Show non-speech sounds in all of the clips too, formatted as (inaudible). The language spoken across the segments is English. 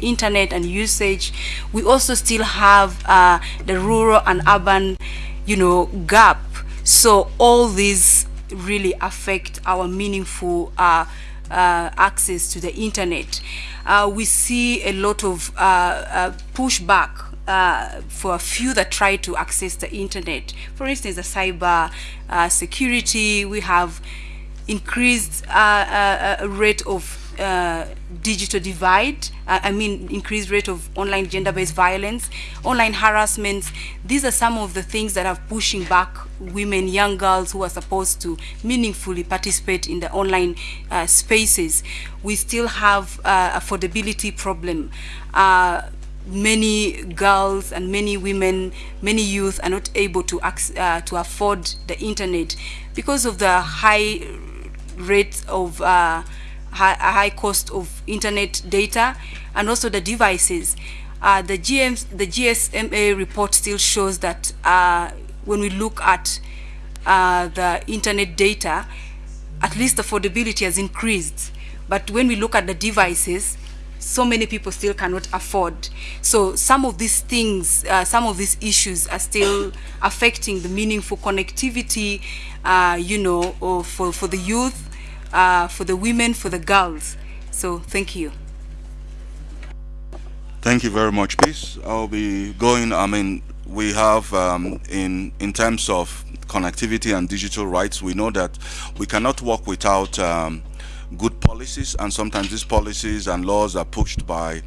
internet and usage. We also still have uh, the rural and urban, you know, gap. So all these really affect our meaningful uh, uh, access to the internet. Uh, we see a lot of uh, uh, pushback for a few that try to access the internet. For instance, the cyber security, we have increased rate of uh, digital divide, uh, I mean increased rate of online gender-based violence, online harassments. These are some of the things that are pushing back women, young girls who are supposed to meaningfully participate in the online uh, spaces. We still have uh, affordability problem. Uh, many girls and many women, many youth are not able to, uh, to afford the internet because of the high rates of uh, high, high cost of internet data and also the devices. Uh, the, GM, the GSMA report still shows that uh, when we look at uh, the internet data, at least affordability has increased. But when we look at the devices, so many people still cannot afford. So some of these things, uh, some of these issues are still affecting the meaningful connectivity, uh, you know, for, for the youth uh, for the women, for the girls. So thank you. Thank you very much, Peace. I'll be going, I mean, we have um, in, in terms of connectivity and digital rights, we know that we cannot work without um, good policies and sometimes these policies and laws are pushed by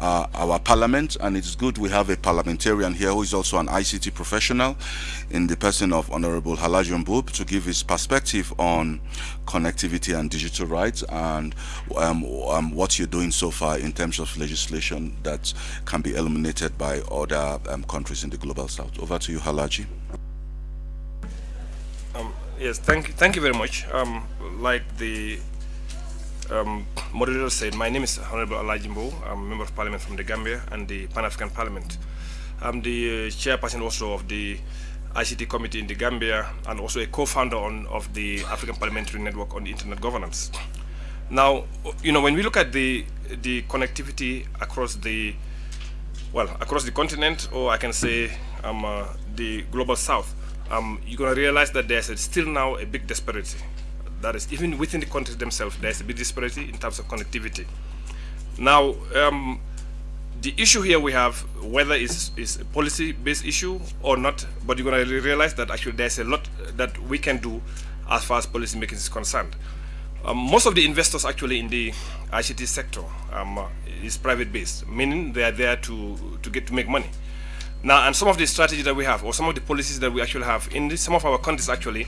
uh, our parliament and it's good we have a parliamentarian here who is also an ICT professional in the person of Honorable Halaji Mbub to give his perspective on connectivity and digital rights and um, um, what you're doing so far in terms of legislation that can be eliminated by other um, countries in the global south. Over to you Halaji. Um, yes, thank you, thank you very much. Um, like the um, moderator said, my name is Honorable Alajimbo. I'm a member of parliament from the Gambia and the Pan-African Parliament. I'm the uh, chairperson also of the ICT committee in the Gambia and also a co-founder of the African Parliamentary Network on Internet Governance. Now, you know, when we look at the the connectivity across the well across the continent, or I can say um, uh, the global south, um, you're going to realize that there's a, still now a big disparity that is, even within the countries themselves, there's a big disparity in terms of connectivity. Now, um, the issue here we have, whether it's, it's a policy-based issue or not, but you're going to realize that actually there's a lot that we can do as far as policy making is concerned. Um, most of the investors actually in the ICT sector um, is private-based, meaning they are there to, to get to make money. Now, and some of the strategies that we have, or some of the policies that we actually have in some of our countries actually,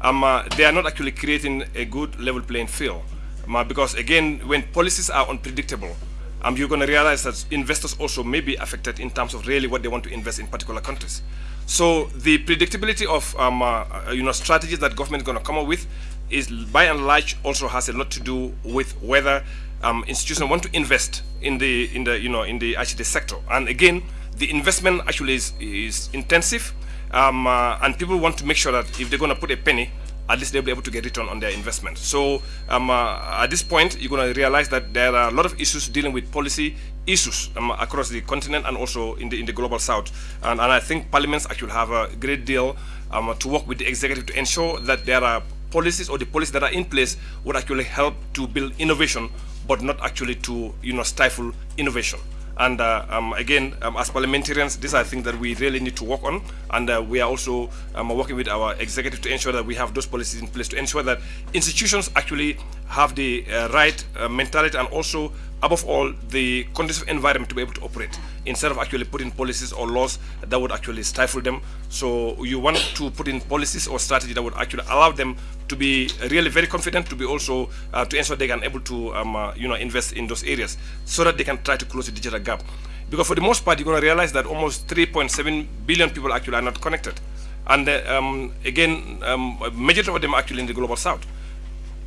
um, uh, they are not actually creating a good level playing field. Um, because again, when policies are unpredictable, um, you're going to realize that investors also may be affected in terms of really what they want to invest in particular countries. So the predictability of um, uh, uh you know strategies that government is going to come up with is by and large also has a lot to do with whether um, institutions want to invest in the in the you know in the ICT sector. And again, the investment actually is, is intensive um, uh, and people want to make sure that if they're going to put a penny, at least they'll be able to get return on their investment. So um, uh, at this point, you're going to realize that there are a lot of issues dealing with policy issues um, across the continent and also in the in the global south. And, and I think parliaments actually have a great deal um, to work with the executive to ensure that there are policies or the policies that are in place would actually help to build innovation, but not actually to you know stifle innovation. And uh, um, again, um, as parliamentarians, these are things that we really need to work on. And uh, we are also um, working with our executive to ensure that we have those policies in place to ensure that institutions actually have the uh, right uh, mentality and also above all, the conducive environment to be able to operate instead of actually putting policies or laws that would actually stifle them. So you want to put in policies or strategy that would actually allow them to be really very confident, to be also uh, to ensure they can able to um, uh, you know invest in those areas so that they can try to close the digital gap. Because for the most part, you're going to realize that almost 3.7 billion people actually are not connected, and uh, um, again, um, majority of them actually in the global south,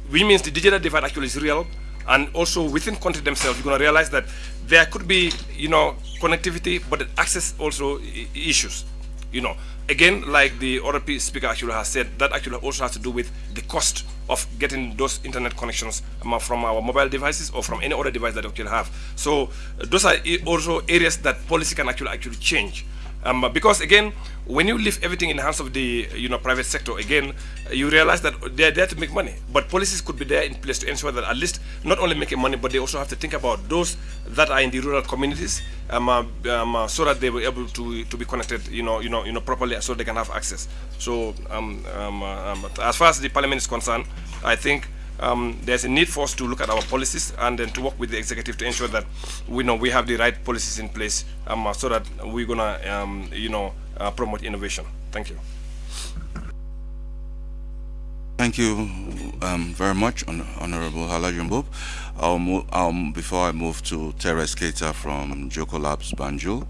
which means the digital divide actually is real and also within country themselves, you're going to realize that there could be, you know, connectivity, but access also issues. you know, again, like the other speaker actually has said, that actually also has to do with the cost of getting those internet connections from our mobile devices or from any other device that we actually have. So uh, those are also areas that policy can actually actually change. Um, because again, when you leave everything in the hands of the you know private sector, again, you realize that they're there to make money. But policies could be there in place to ensure that at least not only making money, but they also have to think about those that are in the rural communities, um, uh, um, uh, so that they were able to to be connected, you know, you know, you know, properly, so they can have access. So um, um, uh, um, as far as the parliament is concerned, I think um, there's a need for us to look at our policies and then to work with the executive to ensure that we know we have the right policies in place um, so that we're gonna um, you know uh, promote innovation. Thank you. Thank you um, very much, Hon Honorable Halajumbob. I'll before I move to Teres Keita from Jokkolabs Banjul,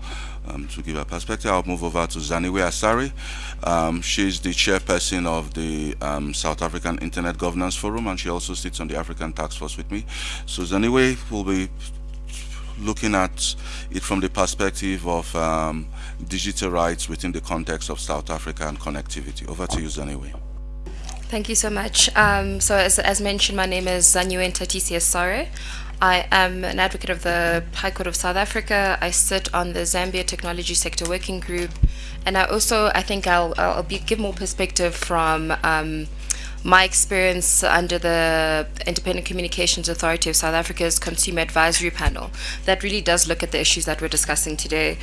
um, to give a perspective, I'll move over to Zaniwe Asari. Um, she's the chairperson of the um, South African Internet Governance Forum, and she also sits on the African Task Force with me. So Zaniwe will be looking at it from the perspective of um, digital rights within the context of South Africa and connectivity. Over to you, Zaniwe. Thank you so much. Um, so as, as mentioned, my name is Zanyuen Tatisi Asare. I am an advocate of the High Court of South Africa. I sit on the Zambia Technology Sector Working Group, and I also I think I'll I'll be, give more perspective from um, my experience under the Independent Communications Authority of South Africa's Consumer Advisory Panel that really does look at the issues that we're discussing today.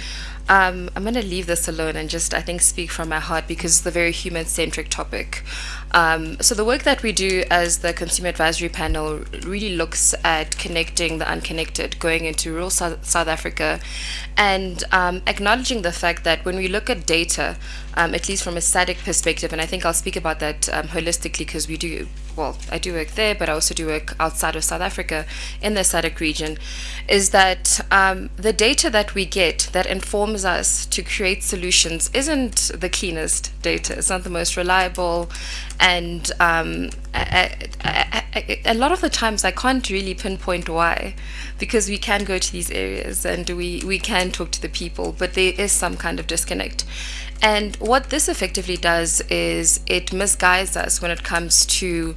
Um, I'm going to leave this alone and just, I think, speak from my heart because it's a very human centric topic. Um, so, the work that we do as the Consumer Advisory Panel really looks at connecting the unconnected, going into rural South, Africa, and um, acknowledging the fact that when we look at data, um, at least from a static perspective, and I think I'll speak about that um, holistically because we do well, I do work there, but I also do work outside of South Africa in the SADC region, is that um, the data that we get that informs us to create solutions isn't the cleanest data. It's not the most reliable. And um, lot of the times I can't really pinpoint why, because we can go to these areas and we, we can talk to the people, but there is some kind of disconnect. And what this effectively does is it misguides us when it comes to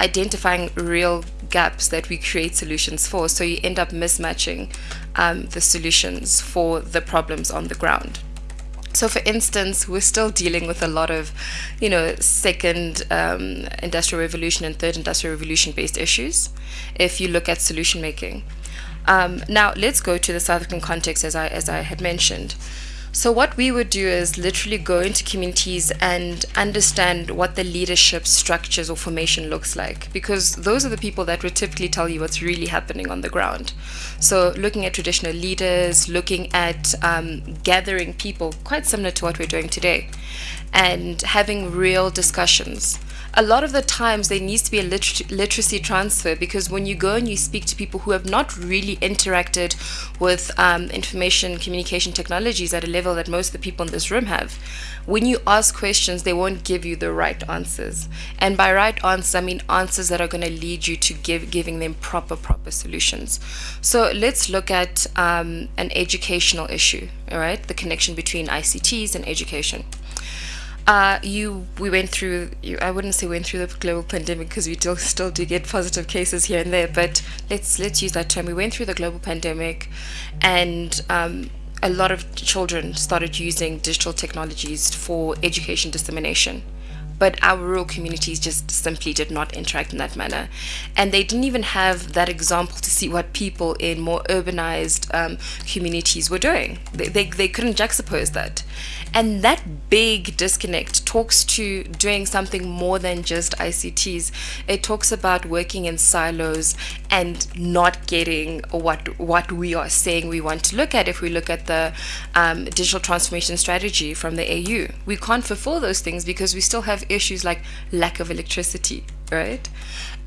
identifying real gaps that we create solutions for. So you end up mismatching um, the solutions for the problems on the ground. So, for instance, we're still dealing with a lot of, you know, second um, industrial revolution and third industrial revolution based issues. If you look at solution making, um, now let's go to the South African context, as I as I had mentioned. So, what we would do is literally go into communities and understand what the leadership structures or formation looks like, because those are the people that would typically tell you what's really happening on the ground. So, looking at traditional leaders, looking at um, gathering people, quite similar to what we're doing today, and having real discussions a lot of the times there needs to be a liter- literacy transfer because when you go and you speak to people who have not really interacted with um, information communication technologies at a level that most of the people in this room have, when you ask questions, they won't give you the right answers. And by right answers, I mean answers that are going to lead you to give giving them proper proper solutions. So let's look at um, an educational issue. All right, the connection between ICTs and education. Uh, you, we went through. You, I wouldn't say went through the global pandemic because we still (laughs) still do get positive cases here and there. But let's let's use that term. We went through the global pandemic, and um, a lot of children started using digital technologies for education dissemination but our rural communities just simply did not interact in that manner. And they didn't even have that example to see what people in more urbanized um, communities were doing. They, they, they couldn't juxtapose that. And that big disconnect talks to doing something more than just ICTs. It talks about working in silos and not getting what what we are saying we want to look at. If we look at the um, digital transformation strategy from the AU, we can't fulfill those things because we still have issues like lack of electricity, right?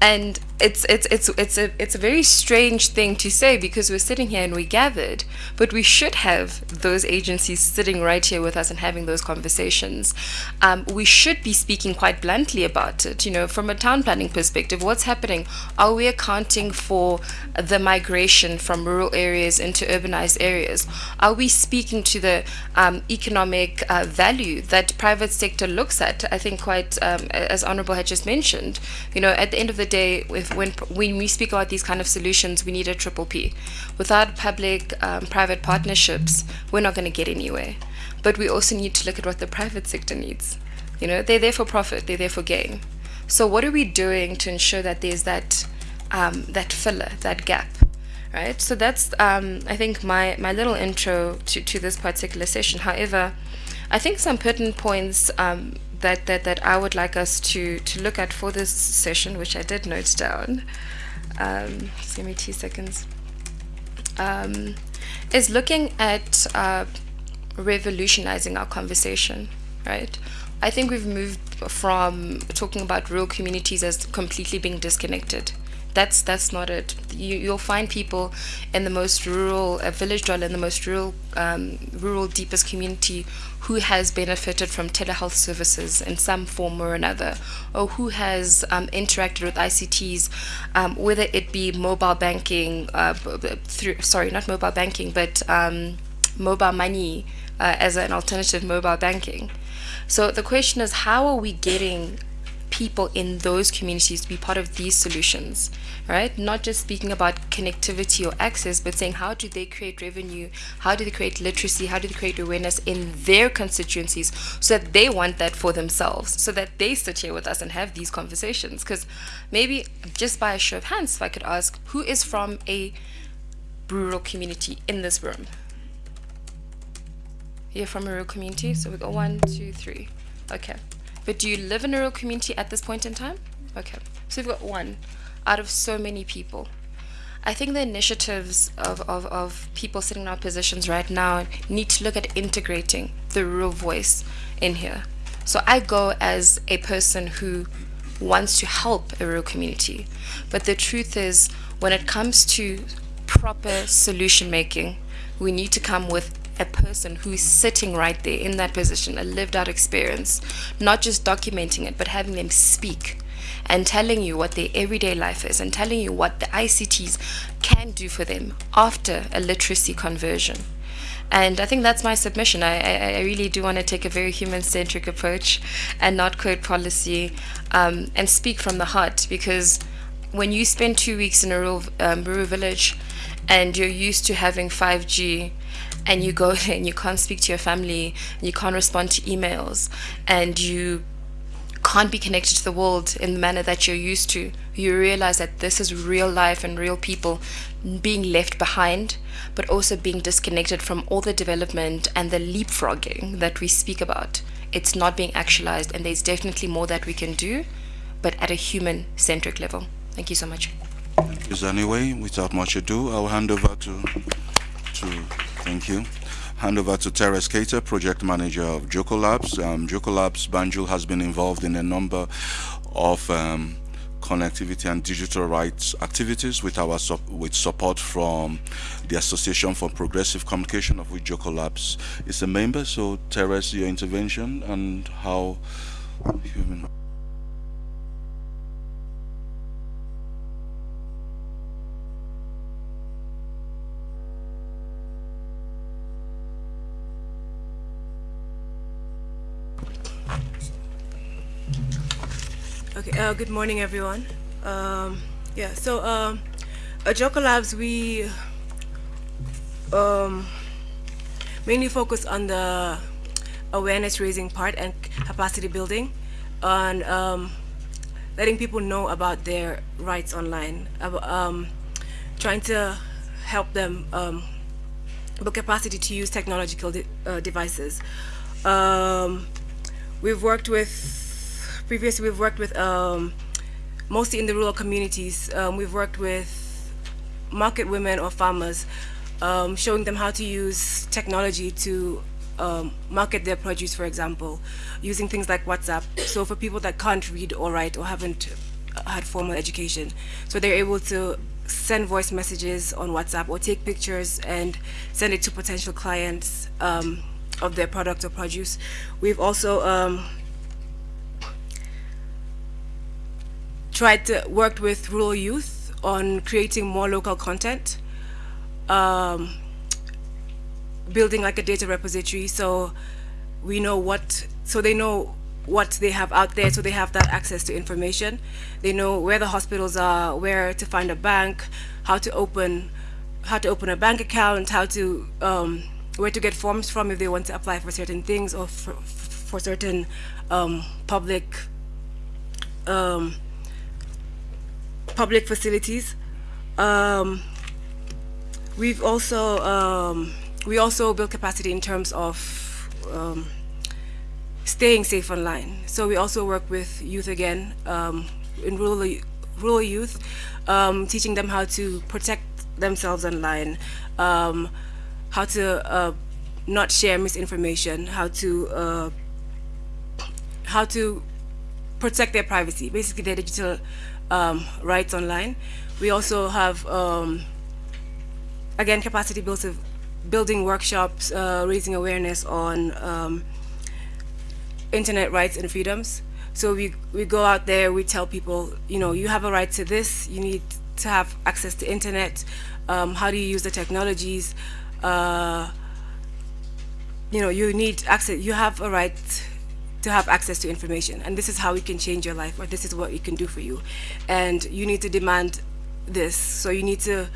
And it's it's it's it's a it's a very strange thing to say because we're sitting here and we gathered, but we should have those agencies sitting right here with us and having those conversations. Um, we should be speaking quite bluntly about it. You know, from a town planning perspective, what's happening? Are we accounting for the migration from rural areas into urbanized areas? Are we speaking to the um, economic uh, value that private sector looks at? I think quite um, as Honorable had just mentioned. You know, at the end of the day, if when when we speak about these kind of solutions, we need a triple P. Without public-private um, partnerships, we're not going to get anywhere. But we also need to look at what the private sector needs. You know, they're there for profit, they're there for gain. So what are we doing to ensure that there's that um, that filler, that gap? Right. So that's um, I think my my little intro to to this particular session. However, I think some pertinent points um, that, that, that I would like us to, to look at for this session, which I did note down, um, just give me two seconds, um, is looking at uh, revolutionizing our conversation, right? I think we've moved from talking about rural communities as completely being disconnected that's that's not it. You, you'll find people in the most rural village dweller in the most rural um, rural deepest community who has benefited from telehealth services in some form or another, or who has um, interacted with ICTs, um, whether it be mobile banking, uh, through sorry, not mobile banking, but um, mobile money uh, as an alternative mobile banking. So the question is, how are we getting people in those communities to be part of these solutions, right? Not just speaking about connectivity or access, but saying how do they create revenue? How do they create literacy? How do they create awareness in their constituencies so that they want that for themselves, so that they sit here with us and have these conversations? Because maybe just by a show of hands, if I could ask, who is from a rural community in this room? You're from a rural community, so we go one, two, three. Okay. But do you live in a rural community at this point in time? Okay. So we've got one out of so many people. I think the initiatives of, of, of people sitting in our positions right now need to look at integrating the rural voice in here. So I go as a person who wants to help a rural community. But the truth is, when it comes to proper solution making, we need to come with a person who's sitting right there in that position, a lived out experience, not just documenting it, but having them speak and telling you what their everyday life is and telling you what the ICTs can do for them after a literacy conversion. And I think that's my submission. I, I, I really do want to take a very human centric approach and not code policy um, and speak from the heart because when you spend two weeks in a rural, um, rural village and you're used to having 5G and you go (laughs) and you can't speak to your family, you can't respond to emails, and you can't be connected to the world in the manner that you're used to, you realize that this is real life and real people being left behind, but also being disconnected from all the development and the leapfrogging that we speak about. It's not being actualized, and there's definitely more that we can do, but at a human centric level. Thank you so much. Is anyway, without much ado, I'll hand over to to Thank you. Hand over to Teres Cater, project manager of Jokkolabs. Um, Jokkolabs Banjul has been involved in a number of um, connectivity and digital rights activities with our with support from the Association for Progressive Communication of which Jokkolabs is a member. So Teres, your intervention and how human Okay, uh, good morning, everyone. Um, yeah, so um, at Jokkolabs, we um, mainly focus on the awareness raising part and capacity building on um, letting people know about their rights online, um, trying to help them um, build capacity to use technological de uh, devices. Um, we've worked with previously we've worked with um, mostly in the rural communities. Um, we've worked with market women or farmers, um, showing them how to use technology to um, market their produce, for example, using things like WhatsApp. So for people that can't read or write or haven't had formal education. So they're able to send voice messages on WhatsApp or take pictures and send it to potential clients um, of their product or produce. We've also tried to work with rural youth on creating more local content, um, building like a data repository so we know what, so they know what they have out there so they have that access to information. They know where the hospitals are, where to find a bank, how to open how to open a bank account, how to um, where to get forms from if they want to apply for certain things or for, for certain um, public um, public facilities. Um, we've also um, we also build capacity in terms of um, staying safe online. So we also work with youth again um, in rural rural youth, um, teaching them how to protect themselves online, um, how to uh, not share misinformation, how to uh, how to protect their privacy, basically their digital um, rights online. We also have um, again capacity building workshops, uh, raising awareness on um, internet rights and freedoms. So we, we go out there, we tell people, you know, you have a right to this, you need to have access to internet, um, how do you use the technologies, uh, you know, you need access, you have a right to have access to information and this is how we can change your life or this is what we can do for you. And you need to demand this, so you need to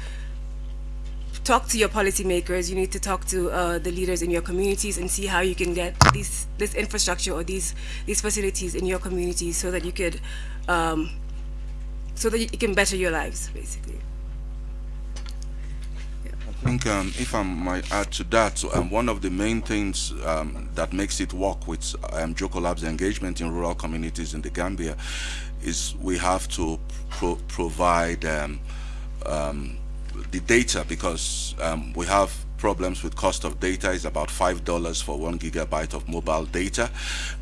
talk to your policymakers, you need to talk to uh, the leaders in your communities and see how you can get these, this infrastructure or these, these facilities in your communities so that you could, um, so that you can better your lives, basically. Think um, if I might add to that, um, one of the main things um, that makes it work with um, Jokkolabs engagement in rural communities in the Gambia is we have to pro provide um, um, the data because um, we have problems with cost of data is about five dollars for one gigabyte of mobile data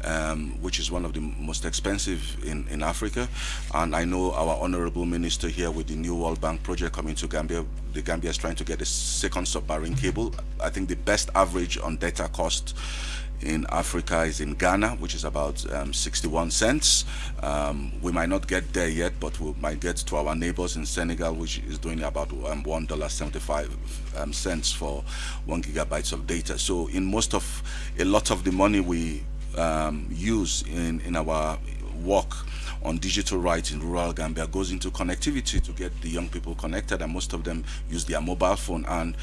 um, which is one of the most expensive in in Africa. And I know our honorable minister here with the new World Bank project coming to Gambia the Gambia is trying to get a second submarine cable. I think the best average on data cost in Africa is in Ghana, which is about um, 61 cents. Um, we might not get there yet, but we might get to our neighbors in Senegal, which is doing about um, $1.75 um, cents for one gigabytes of data. So in most of, a lot of the money we um, use in, in our work on digital rights in rural Gambia goes into connectivity to get the young people connected and most of them use their mobile phone and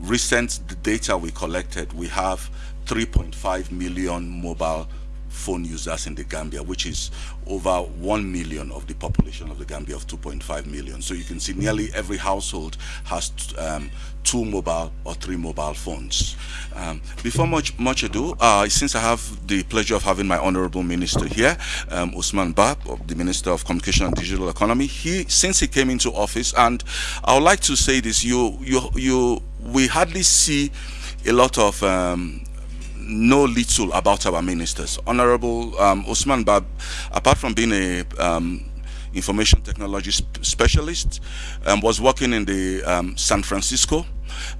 recent data we collected we have 3.5 million mobile phone users in the Gambia, which is over 1 million of the population of the Gambia of 2.5 million. So you can see nearly every household has um, two mobile or three mobile phones. Um, before much much ado, uh, since I have the pleasure of having my honorable minister here, um, Ousman Bah, the Minister of Communication and Digital Economy, he since he came into office, and I would like to say this, you you you we hardly see a lot of um, know little about our ministers. Honorable um, Ousman Bah, apart from being a um, information technology sp specialist, um, was working in the um, San Francisco,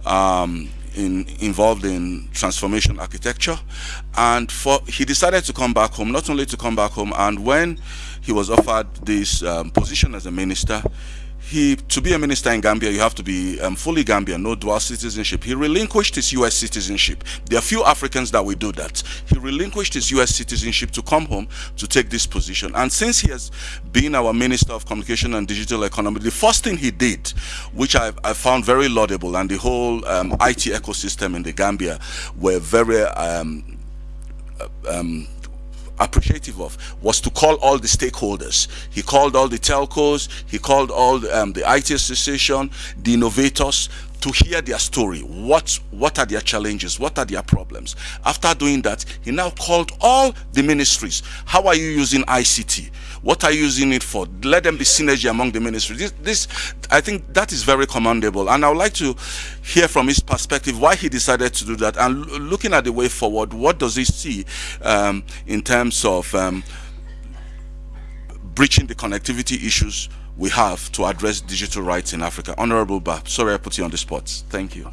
um, in, involved in transformation architecture, and for he decided to come back home. Not only to come back home, and when he was offered this um, position as a minister, he to be a minister in Gambia, you have to be um, fully Gambian, no dual citizenship. He relinquished his U.S. citizenship. There are few Africans that will do that. He relinquished his U.S. citizenship to come home to take this position. And since he has been our Minister of Communication and Digital Economy, the first thing he did, which I, I found very laudable, and the whole um, IT ecosystem in the Gambia were very um, uh, um, appreciative of was to call all the stakeholders. He called all the telcos, he called all the, um, the IT association, the innovators to hear their story. What, what are their challenges? What are their problems? After doing that, he now called all the ministries. How are you using ICT? What are you using it for? Let them be synergy among the ministries. This, this, I think that is very commendable. And I would like to hear from his perspective why he decided to do that. And looking at the way forward, what does he see um, in terms of um, breaching the connectivity issues we have to address digital rights in Africa. Honorable Bah, sorry I put you on the spot. Thank you.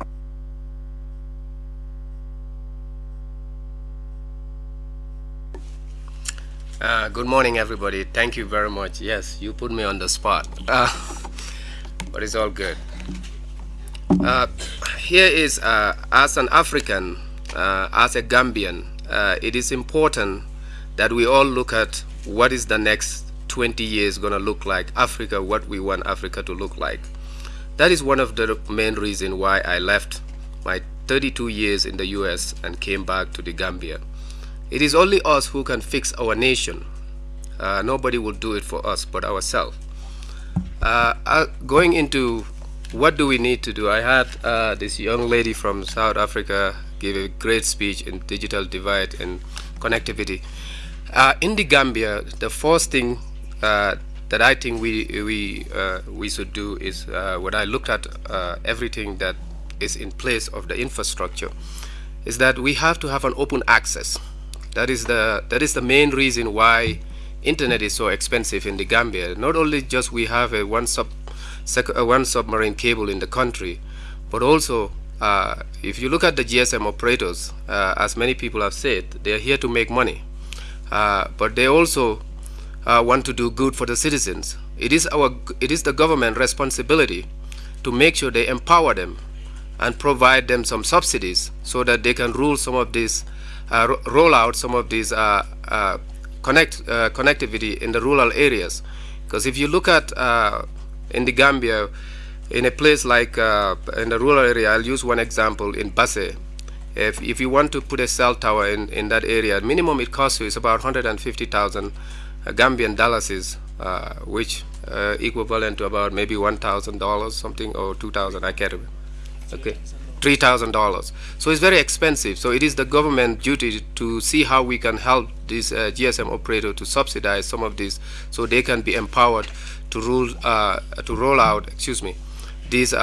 Uh, good morning, everybody. Thank you very much. Yes, you put me on the spot, (laughs) uh, but it's all good. Uh, here is, uh, as an African, uh, as a Gambian, uh, it is important that we all look at what is the next 20 years going to look like, Africa, what we want Africa to look like. That is one of the main reasons why I left my 32 years in the US and came back to the Gambia. It is only us who can fix our nation. Uh, nobody will do it for us but ourselves. Uh, uh, going into what do we need to do, I had uh, this young lady from South Africa give a great speech in digital divide and connectivity. Uh, in the Gambia, the first thing uh, that I think we we we should do is when I looked at everything that is in place of the infrastructure, is that we have to have an open access that is the that is the main reason why internet is so expensive in the Gambia. Not only just we have a one sub a one submarine cable in the country, but also uh, if you look at the GSM operators, uh, as many people have said, they are here to make money, uh, but they also uh, want to do good for the citizens. It is our it is the government responsibility to make sure they empower them and provide them some subsidies so that they can rule some of these uh, roll out some of these uh, uh, connect connectivity in the rural areas. Because if you look at in the Gambia, in a place like in the rural area, I'll use one example in Basse. If, if you want to put a cell tower in, in that area, minimum it costs you is about 150,000 Gambian dollars, uh, which uh, equivalent to about maybe $1,000 something or 2,000, I can't remember. Okay. $3,000. So it's very expensive. So it is the government duty to see how we can help this uh, GSM operator to subsidize some of this so they can be empowered to rule uh, to roll out, excuse me, these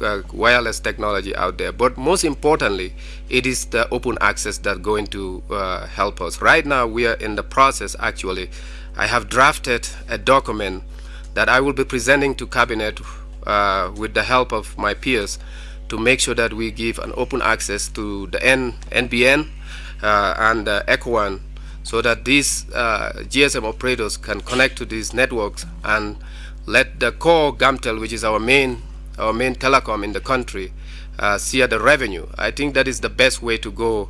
uh, uh, uh wireless technology out there. But most importantly, it is the open access that's going to uh, help us. Right now, we are in the process, actually. I have drafted a document that I will be presenting to Cabinet with the help of my peers to make sure that we give an open access to the N, NBN uh, and uh, ECOWAN so that these uh, GSM operators can connect to these networks and let the core GAMTEL, which is our main, our main telecom in the country, uh, see the revenue. I think that is the best way to go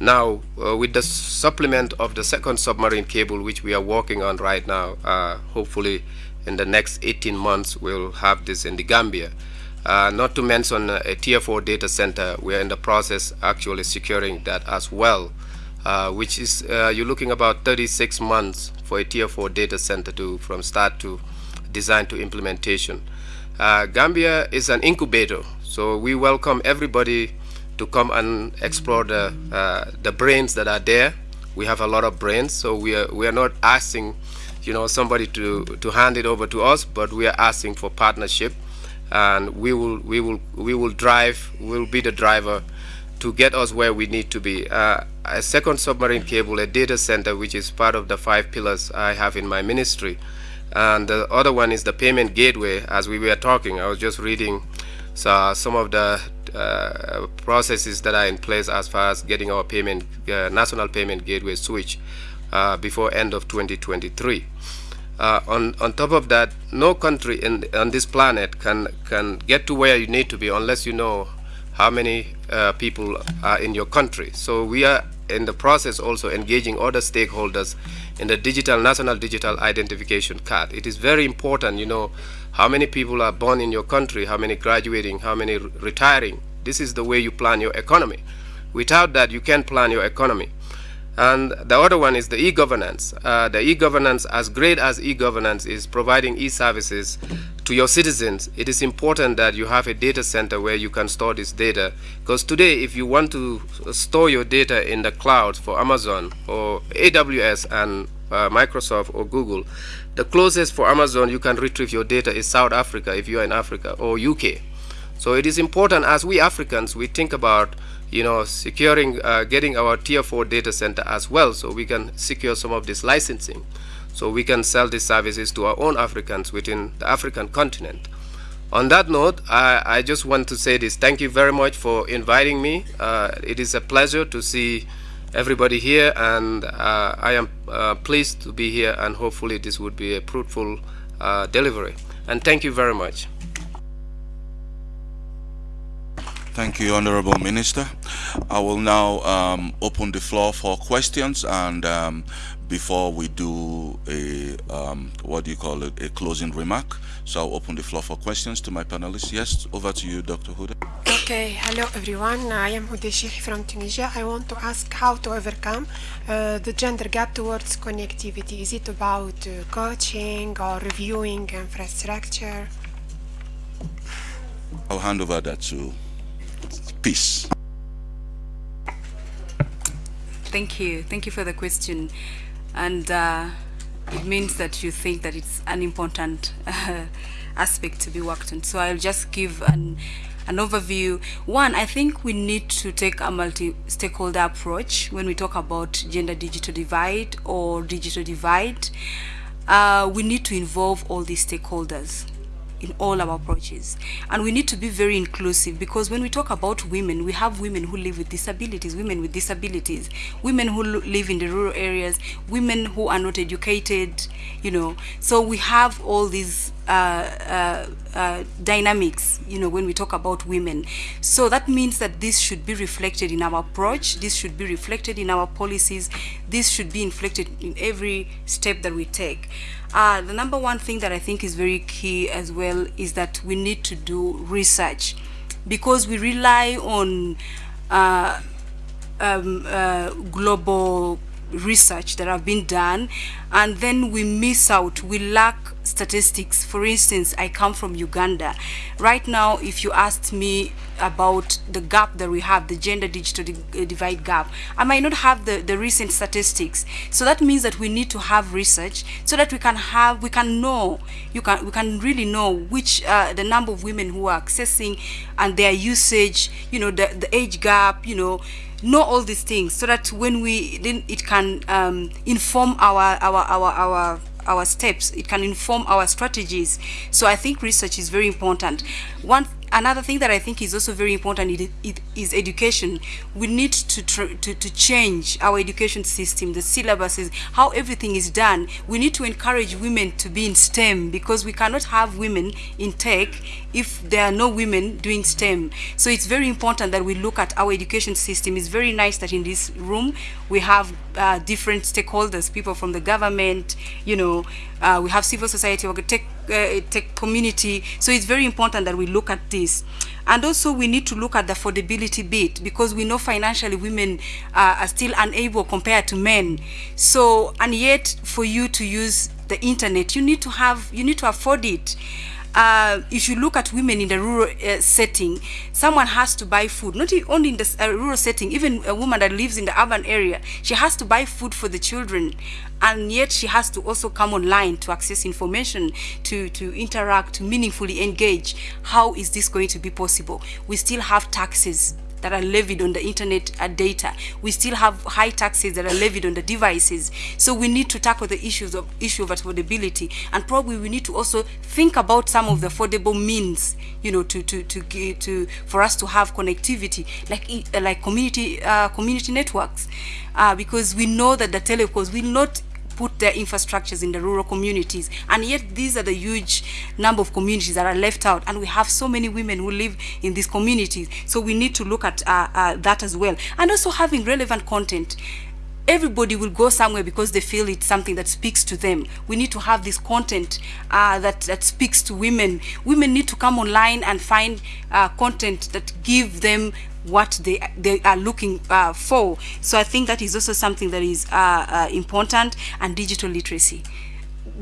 now uh, with the supplement of the second submarine cable, which we are working on right now. Uh, hopefully in the next 18 months, we'll have this in the Gambia. Uh, not to mention a tier 4 data center. We're in the process actually securing that as well, uh, which is uh, you're looking about 36 months for a tier 4 data center to from start to design to implementation. Uh, Gambia is an incubator, so we welcome everybody to come and explore the, uh, the brains that are there. We have a lot of brains, so we are, we are not asking you know, somebody to, to hand it over to us, but we are asking for partnership and we will we will we will drive we'll be the driver to get us where we need to be. Uh, a second submarine cable, a data center, which is part of the five pillars I have in my ministry. And the other one is the payment gateway. As we were talking, I was just reading so some of the uh, processes that are in place as far as getting our payment, uh, national payment gateway switch uh, before end of 2023. Uh, on, on top of that, no country in, on this planet can, can get to where you need to be unless you know how many uh, people are in your country. So we are in the process also engaging other stakeholders in the digital national digital identification card. It is very important, you know, how many people are born in your country, how many graduating, how many retiring. This is the way you plan your economy. Without that, you can't plan your economy. And the other one is the e-governance. Uh, the e-governance, as great as e-governance is providing e-services to your citizens, it is important that you have a data center where you can store this data. Because today, if you want to store your data in the cloud for Amazon or AWS and uh, Microsoft or Google, the closest for Amazon you can retrieve your data is South Africa if you are in Africa or UK. So it is important as we Africans, we think about you know, securing, uh, getting our tier four data center as well so we can secure some of this licensing. so we can sell these services to our own Africans within the African continent. On that note, I, I just want to say this. Thank you very much for inviting me. Uh, it is a pleasure to see everybody here, and uh, I am uh, pleased to be here, and hopefully this would be a fruitful uh, delivery. And thank you very much. Thank you, Honorable Minister. I will now um, open the floor for questions and um, before we do a, um, what do you call it, a closing remark. So I'll open the floor for questions to my panelists. Yes, over to you, Dr. Huda. Okay, hello everyone. I am Huda Sheikh from Tunisia. I want to ask how to overcome uh, the gender gap towards connectivity. Is it about uh, coaching or reviewing infrastructure? I'll hand over that to Peace. Thank you. Thank you for the question. And uh, it means that you think that it's an important uh, aspect to be worked on. So I'll just give an, an overview. One, I think we need to take a multi-stakeholder approach when we talk about gender digital divide or digital divide. Uh, we need to involve all these stakeholders in all our approaches. And we need to be very inclusive because when we talk about women, we have women who live with disabilities, women with disabilities, women who live in the rural areas, women who are not educated, you know. So we have all these uh, uh, uh, dynamics, you know, when we talk about women. So that means that this should be reflected in our approach, this should be reflected in our policies, this should be reflected in every step that we take. Uh, the number one thing that I think is very key as well is that we need to do research because we rely on uh, um, global research that have been done and then we miss out. We lack statistics. For instance i come from uganda. Right now if you asked me about the gap that we have the gender digital di divide gap i might not have the the recent statistics. So that means that we need to have research so that we can have we can know you can we can really know which uh, the number of women who are accessing and their usage you know the the age gap you know know all these things so that when we then it can um, inform our our our our our steps. It can inform our strategies. So i think research is very important. One another thing that I think is also very important it, it is education. We need to, to, to change our education system, the syllabuses, how everything is done. We need to encourage women to be in STEM because we cannot have women in tech if there are no women doing STEM. So it's very important that we look at our education system. It's very nice that in this room we have uh, different stakeholders, people from the government, you know, uh, we have civil society, tech, uh, tech community. So it's very important that we look at this. And also we need to look at the affordability bit because we know financially women uh, are still unable compared to men. So, and yet for you to use the internet, you need to have, you need to afford it uh, if you look at women in the rural uh, setting, someone has to buy food, not only in the uh, rural setting, even a woman that lives in the urban area, she has to buy food for the children. And yet she has to also come online to access information, to, to interact, to meaningfully engage. How is this going to be possible? We still have taxes that are levied on the internet uh, data. We still have high taxes that are levied on the devices. So we need to tackle the issues of issue of affordability, and probably we need to also think about some of the affordable means, you know, to to to to for us to have connectivity, like like community uh, community networks, uh, because we know that the telecoms will not put their infrastructures in the rural communities. And yet these are the huge number of communities that are left out. And we have so many women who live in these communities. So we need to look at uh, uh, that as well. And also having relevant content. Everybody will go somewhere because they feel it's something that speaks to them. We need to have this content uh, that, that speaks to women. Women need to come online and find uh, content that give them what they they are looking uh, for. So I think that is also something that is uh, uh, important and digital literacy.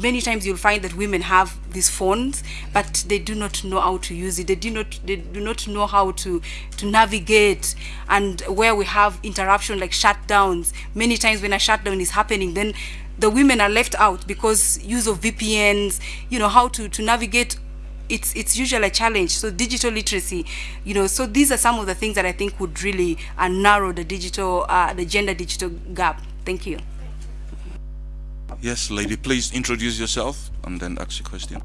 Many times you'll find that women have these phones, but they do not know how to use it. They do not they do not know how to to navigate. And where we have interruption like shutdowns, many times when a shutdown is happening, then the women are left out because use of VPNs, you know, how to, to navigate it's it's usually a challenge so digital literacy you know so these are some of the things that i think would really uh, narrow the digital uh, the gender digital gap thank you Yes, lady, please introduce yourself and then ask your question.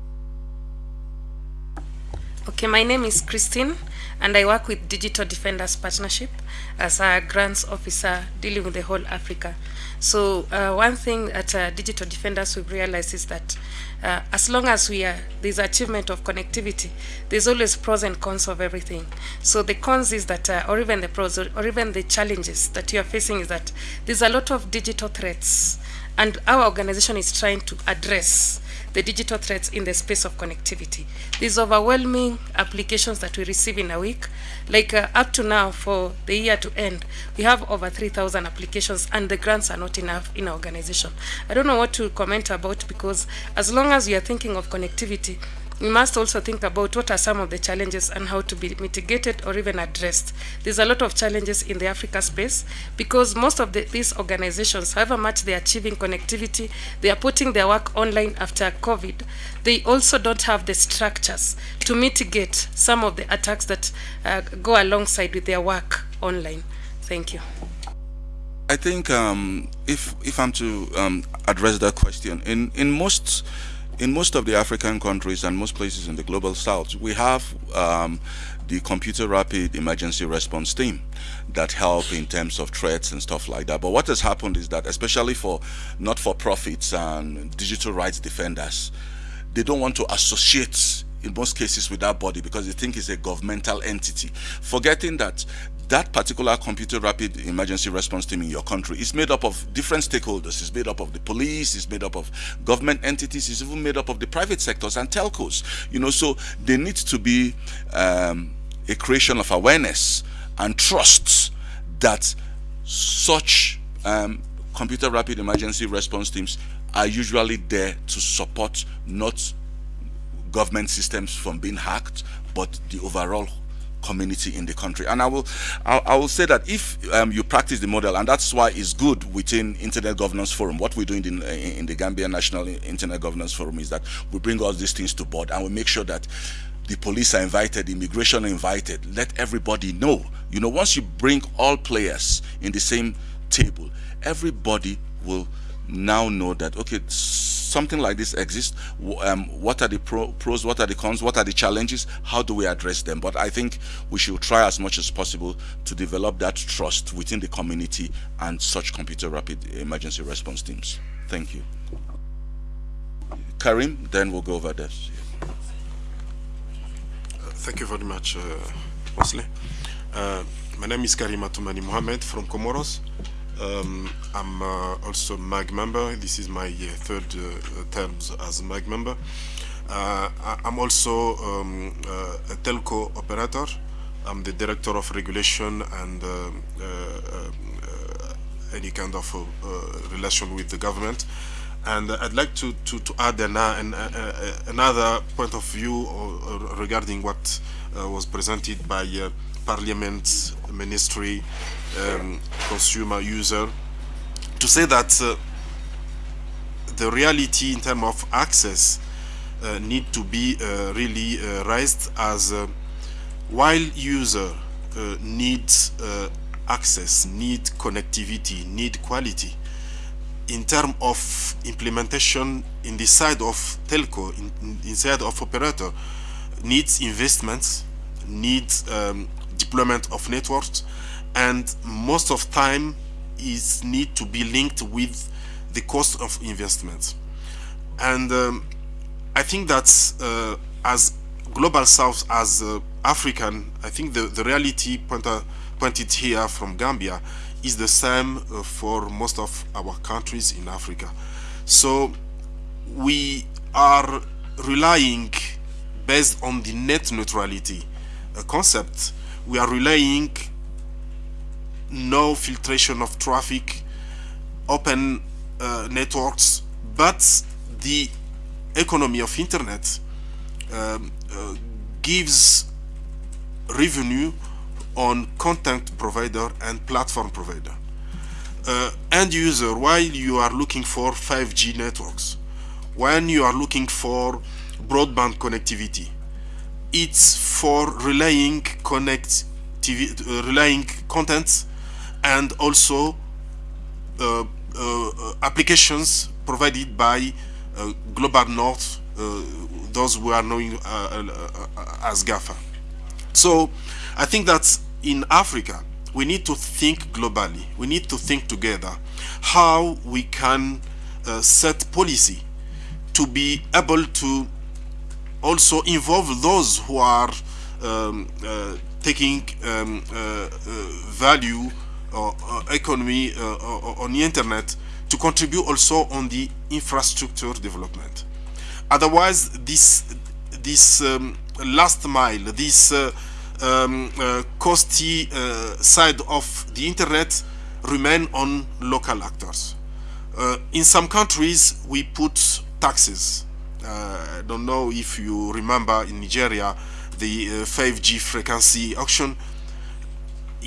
Okay, my name is Christine, and I work with Digital Defenders Partnership as a grants officer dealing with the whole Africa. So uh, one thing at uh, Digital Defenders we've realized is that uh, as long as we are there's achievement of connectivity, there's always pros and cons of everything. So the cons is that, uh, or even the pros, or, or even the challenges that you are facing is that there's a lot of digital threats, and our organization is trying to address the digital threats in the space of connectivity. These overwhelming applications that we receive in a week, like uh, up to now for the year to end, we have over 3,000 applications and the grants are not enough in our organization. I don't know what to comment about because as long as we are thinking of connectivity, we must also think about what are some of the challenges and how to be mitigated or even addressed. There's a lot of challenges in the Africa space because most of the, these organizations, however much they're achieving connectivity, they are putting their work online after COVID. They also don't have the structures to mitigate some of the attacks that uh, go alongside with their work online. Thank you. I think um, if if I'm to um, address that question, in in most in most of the African countries and most places in the global south, we have um, the computer rapid emergency response team that help in terms of threats and stuff like that. But what has happened is that, especially for not-for-profits and digital rights defenders, they don't want to associate in most cases with that body because they think it's a governmental entity, forgetting that that particular computer rapid emergency response team in your country is made up of different stakeholders. It's made up of the police, it's made up of government entities, it's even made up of the private sectors and telcos. You know, so there needs to be um, a creation of awareness and trust that such um, computer rapid emergency response teams are usually there to support not government systems from being hacked, but the overall community in the country. And I will, I, I will say that if um, you practice the model, and that's why it's good within Internet Governance Forum. What we're doing in, in the Gambia National Internet Governance Forum is that we bring all these things to board and we make sure that the police are invited, immigration are invited. Let everybody know. You know, once you bring all players in the same table, everybody will now know that okay something like this exists um, what are the pro pros what are the cons what are the challenges? How do we address them? But i think we should try as much as possible to develop that trust within the community and such computer rapid emergency response teams. Thank you. Karim then we'll go over this uh, thank you very much uh, Wesley. Uh, my name is Karim Atoumani Mohamed from Comoros um, I'm uh, also MAG member. This is my uh, third uh, term as MAG member. Uh, I'm also um, uh, a telco operator. I'm the director of regulation and uh, any kind of relation with the government. And I'd like to, to, to add an, an, another point of view regarding what was presented by Parliament, Ministry, um, consumer user to say that uh, the reality in terms of access uh, need to be uh, really uh, raised as uh, while user uh, needs access, need connectivity, need quality, in terms of implementation in the side of telco, in, in inside of operator, needs investments, needs um, deployment of networks, and most of time is need to be linked with the cost of investment. And um, I think that uh, as global south as uh, African I think the, the reality pointer, pointed here from Gambia is the same uh, for most of our countries in Africa. So we are relying based on the net neutrality uh, concept. We are relying no filtration of traffic, open uh, networks, but the economy of internet um, uh, gives revenue on content provider and platform provider. Uh, end user, while you are looking for 5G networks, when you are looking for broadband connectivity, it's for relaying connect TV, uh, relaying content and also uh, uh, applications provided by uh, Global North, uh, those who are known as GAFA. So I think that in Africa, we need to think globally. We need to think together how we can uh, set policy to be able to also involve those who are um, uh, taking um, uh, uh value economy uh, on the internet to contribute also on the infrastructure development. Otherwise, this this um, last mile, this uh, um, uh, costly uh, side of the internet remain on local actors. Uh, in some countries, we put taxes. Uh, I don't know if you remember in Nigeria the 5G uh, frequency auction.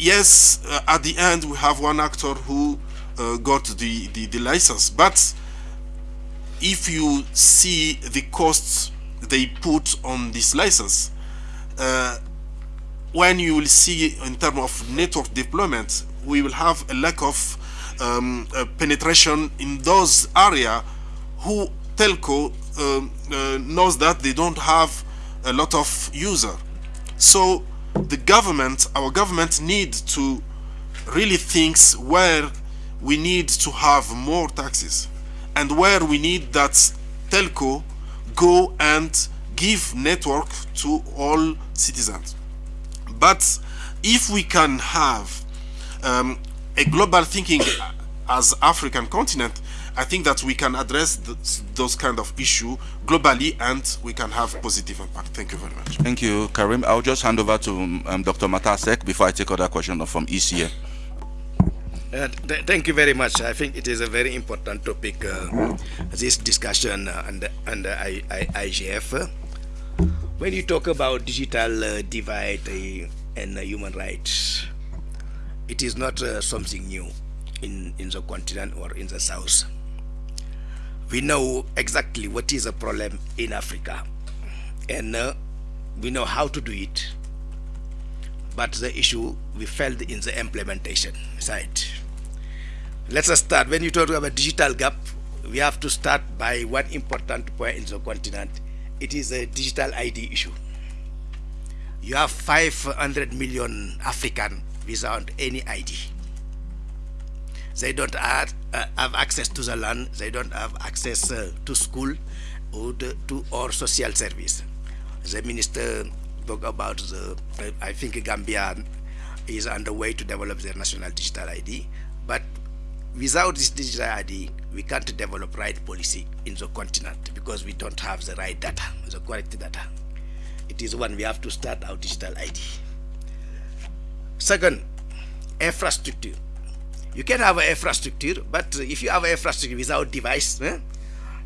Yes, uh, at the end we have one actor who got the, the, the license, but if you see the costs they put on this license, uh, when you will see in terms of network deployment, we will have a lack of um, uh, penetration in those area who telco um, uh, knows that they don't have a lot of user. So the government, our government need to really thinks where we need to have more taxes and where we need that telco go and give network to all citizens. But if we can have um, a global thinking as African continent, I think that we can address those kind of issue globally and we can have positive impact. Thank you very much. Thank you, Karim. I'll just hand over to um, Dr. Mactar Seck before I take other question from ECA. Uh, th thank you very much. I think it is a very important topic, uh, this discussion uh, and, and I, I, IGF. When you talk about digital uh, divide uh, and uh, human rights, it is not uh, something new in, in the continent or in the south. We know exactly what is a problem in Africa and uh, we know how to do it. But the issue we failed in the implementation side. Let us start. When you talk about digital gap, we have to start by one important point in the continent it is a digital ID issue. You have 500 million African without any ID. They don't have, uh, have access to the land, they don't have access uh, to school or to or social service. The minister spoke about the, I think Gambia is underway to develop their national digital ID, but without this digital ID, we can't develop right policy in the continent because we don't have the right data, the correct data. It is when we have to start our digital ID. Second, infrastructure. You can have infrastructure, but if you have infrastructure without device, eh,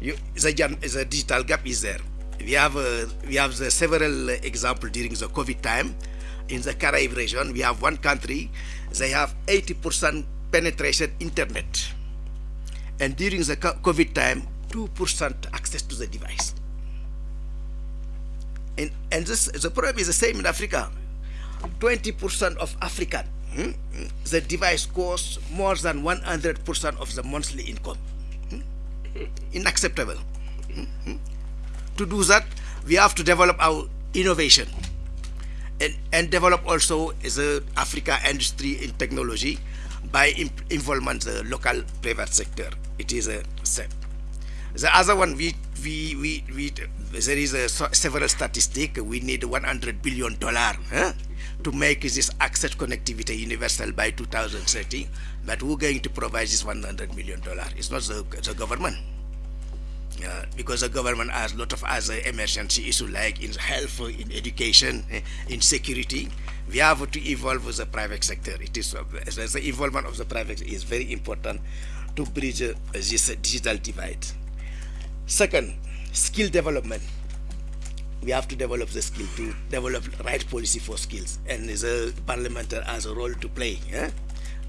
you, the, the digital gap is there. We have uh, we have the several examples during the COVID time. In the Caribbean region, we have one country, they have 80% penetration internet and during the COVID time, 2% access to the device. And, and this, the problem is the same in Africa. 20% of African, hmm, the device costs more than 100% of the monthly income. Hmm? Unacceptable. Hmm? To do that, we have to develop our innovation and, and develop also the Africa industry in technology by involvement the local private sector. It is a step. The other one, we we we, we there is a several statistic. We need 100 billion dollar huh, to make this access connectivity universal by 2030. But who's going to provide this 100 million dollar? It's not the, the government. Uh, because the government has a lot of other emergency issues like in health, in education, eh, in security. We have to evolve the private sector. It is uh, the involvement of the private sector is very important to bridge uh, this digital divide. Second, skill development. We have to develop the skill to develop right policy for skills, and the parliament has a role to play. Yeah?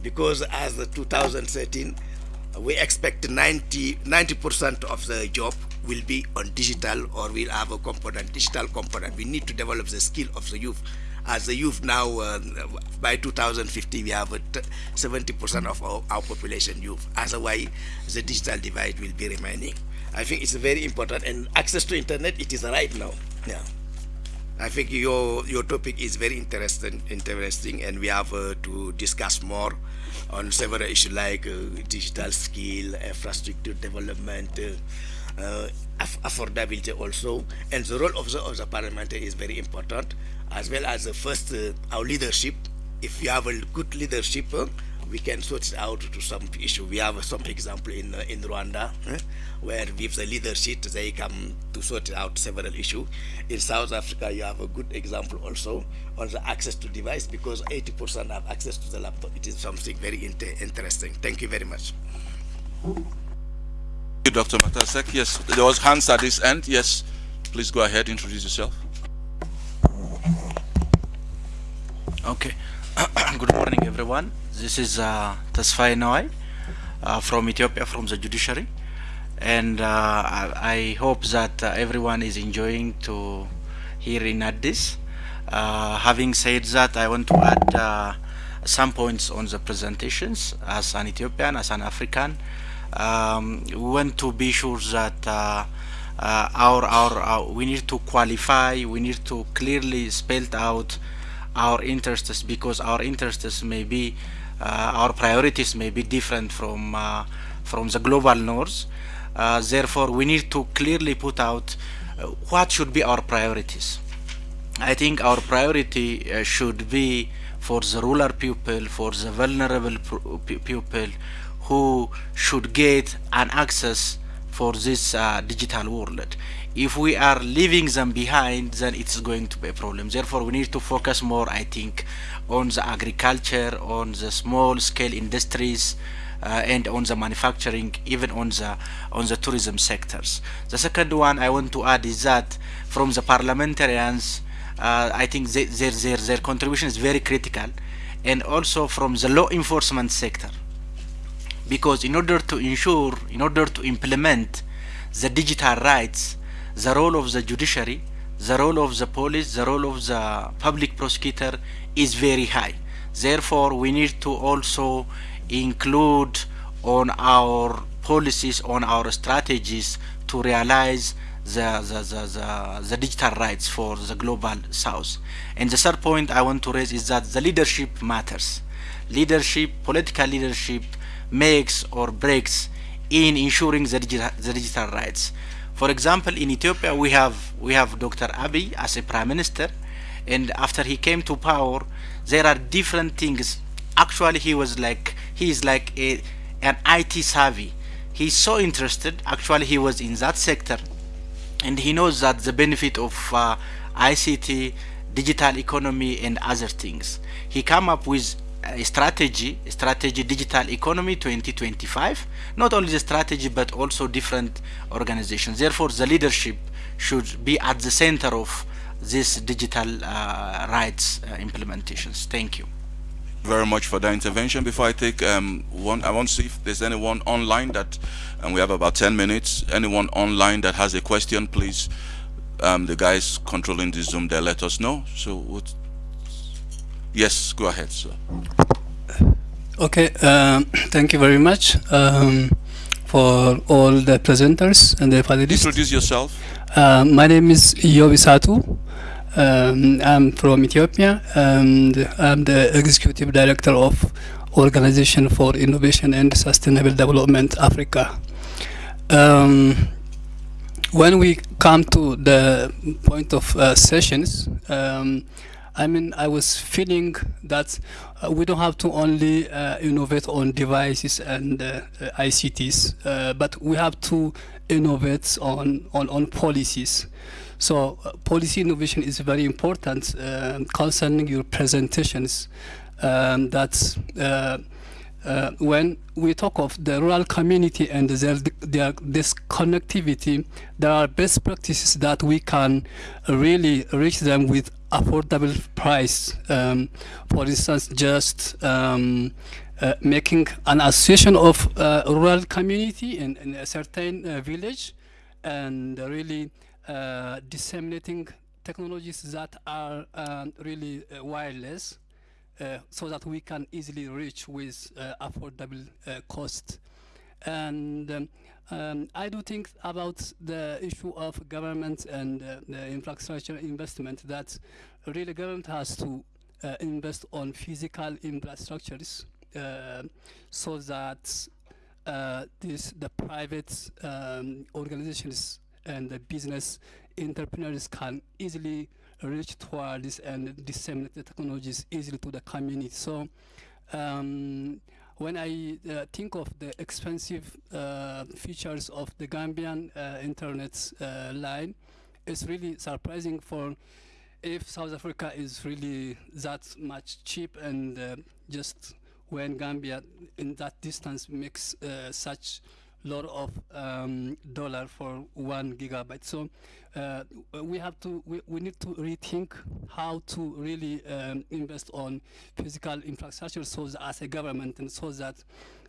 Because as the 2013 we expect 90 percent of the job will be on digital or will have a component digital component we need to develop the skill of the youth as the youth now, uh, by 2050, we have 70% of our, our, population youth. Otherwise, the digital divide will be remaining. I think it's very important, and access to internet, it is right now. Yeah. I think your your topic is very interesting, interesting, and we have uh, to discuss more on several issues like uh, digital skill, infrastructure development, uh, uh affordability also, and the role of the, of the parliamentary is very important, as well as the first uh, our leadership. If you have a good leadership, uh, we can sort it out to some issue. We have some example in uh, in Rwanda eh, where with the leadership they come to sort out several issues. In South Africa, you have a good example also on the access to device because 80% have access to the laptop. It is something very inter interesting. Thank you very much. Thank you, Dr. Mactar Seck. Yes, there was hands at this end. Yes, please go ahead, introduce yourself. Okay. (coughs) Good morning, everyone. This is uh, Tasfai uh, from Ethiopia, from the judiciary and uh, I hope that uh, everyone is enjoying to hear in Addis. Uh, having said that, I want to add some points on the presentations as an Ethiopian, as an African. Um, we want to be sure that uh, uh, our, our, our, we need to qualify, we need to clearly spell out our interests because our interests may be, uh, our priorities may be different from, from the global north. Uh, therefore, we need to clearly put out uh, what should be our priorities. I think our priority uh, should be for the rural people, for the vulnerable people who should get an access for this uh, digital world. If we are leaving them behind, then it's going to be a problem. Therefore, we need to focus more, I think, on the agriculture, on the small scale industries, uh, and on the manufacturing, even on the on the tourism sectors. The second one I want to add is that from the parliamentarians, uh, I think they, their their their contribution is very critical, and also from the law enforcement sector, because in order to ensure, in order to implement the digital rights, the role of the judiciary, the role of the police, the role of the public prosecutor is very high. Therefore, we need to also include on our policies, on our strategies to realize the, the, the, the, the digital rights for the global south. And the third point I want to raise is that the leadership matters. Leadership, political leadership makes or breaks in ensuring the digital, the digital rights. For example, in Ethiopia, we have we have Dr. Abiy as a prime minister, and after he came to power, there are different things. Actually, he was like he is like a, an IT savvy. He's so interested. Actually, he was in that sector, and he knows that the benefit of uh, ICT, digital economy, and other things. He come up with strategy, strategy digital economy 2025. Not only the strategy, but also different organizations. Therefore, the leadership should be at the center of this digital uh, rights uh, implementations. Thank you very much for that intervention. Before I take um, one, I want to see if there's anyone online that, and we have about 10 minutes, anyone online that has a question, please, um, the guys controlling the Zoom there, let us know. So, what, yes, go ahead, sir. Okay, um, thank you very much um, for all the presenters and the panelists. Introduce yourself. Uh, my name is Yobi Satu. Um, I'm from Ethiopia and I'm the Executive Director of Organization for Innovation and Sustainable Development Africa. Um, when we come to the point of uh, sessions, um, I mean, I was feeling that uh, we don't have to only uh, innovate on devices and uh, ICTs, uh, but we have to innovate on, on, on policies. So uh, policy innovation is very important uh, concerning your presentations. Um, that uh, uh, when we talk of the rural community and their, their, this connectivity, there are best practices that we can really reach them with affordable price. Um, for instance, just um, uh, making an association of uh, rural community in, in a certain uh, village and really uh, disseminating technologies that are um, really uh, wireless uh, so that we can easily reach with affordable cost. And um, um, I do think about the issue of government and uh, the infrastructure investment that really government has to uh, invest on physical infrastructures uh, so that uh, this the private um, organizations and the business entrepreneurs can easily reach towards and disseminate the technologies easily to the community. So um, when I uh, think of the expensive uh, features of the Gambian uh, internet uh, line, it's really surprising for if South Africa is really that much cheap and uh, just when Gambia in that distance makes uh, such lot of um, dollar for one gigabyte. So uh, we have to we, we need to rethink how to really um, invest on physical infrastructure so that as a government and so that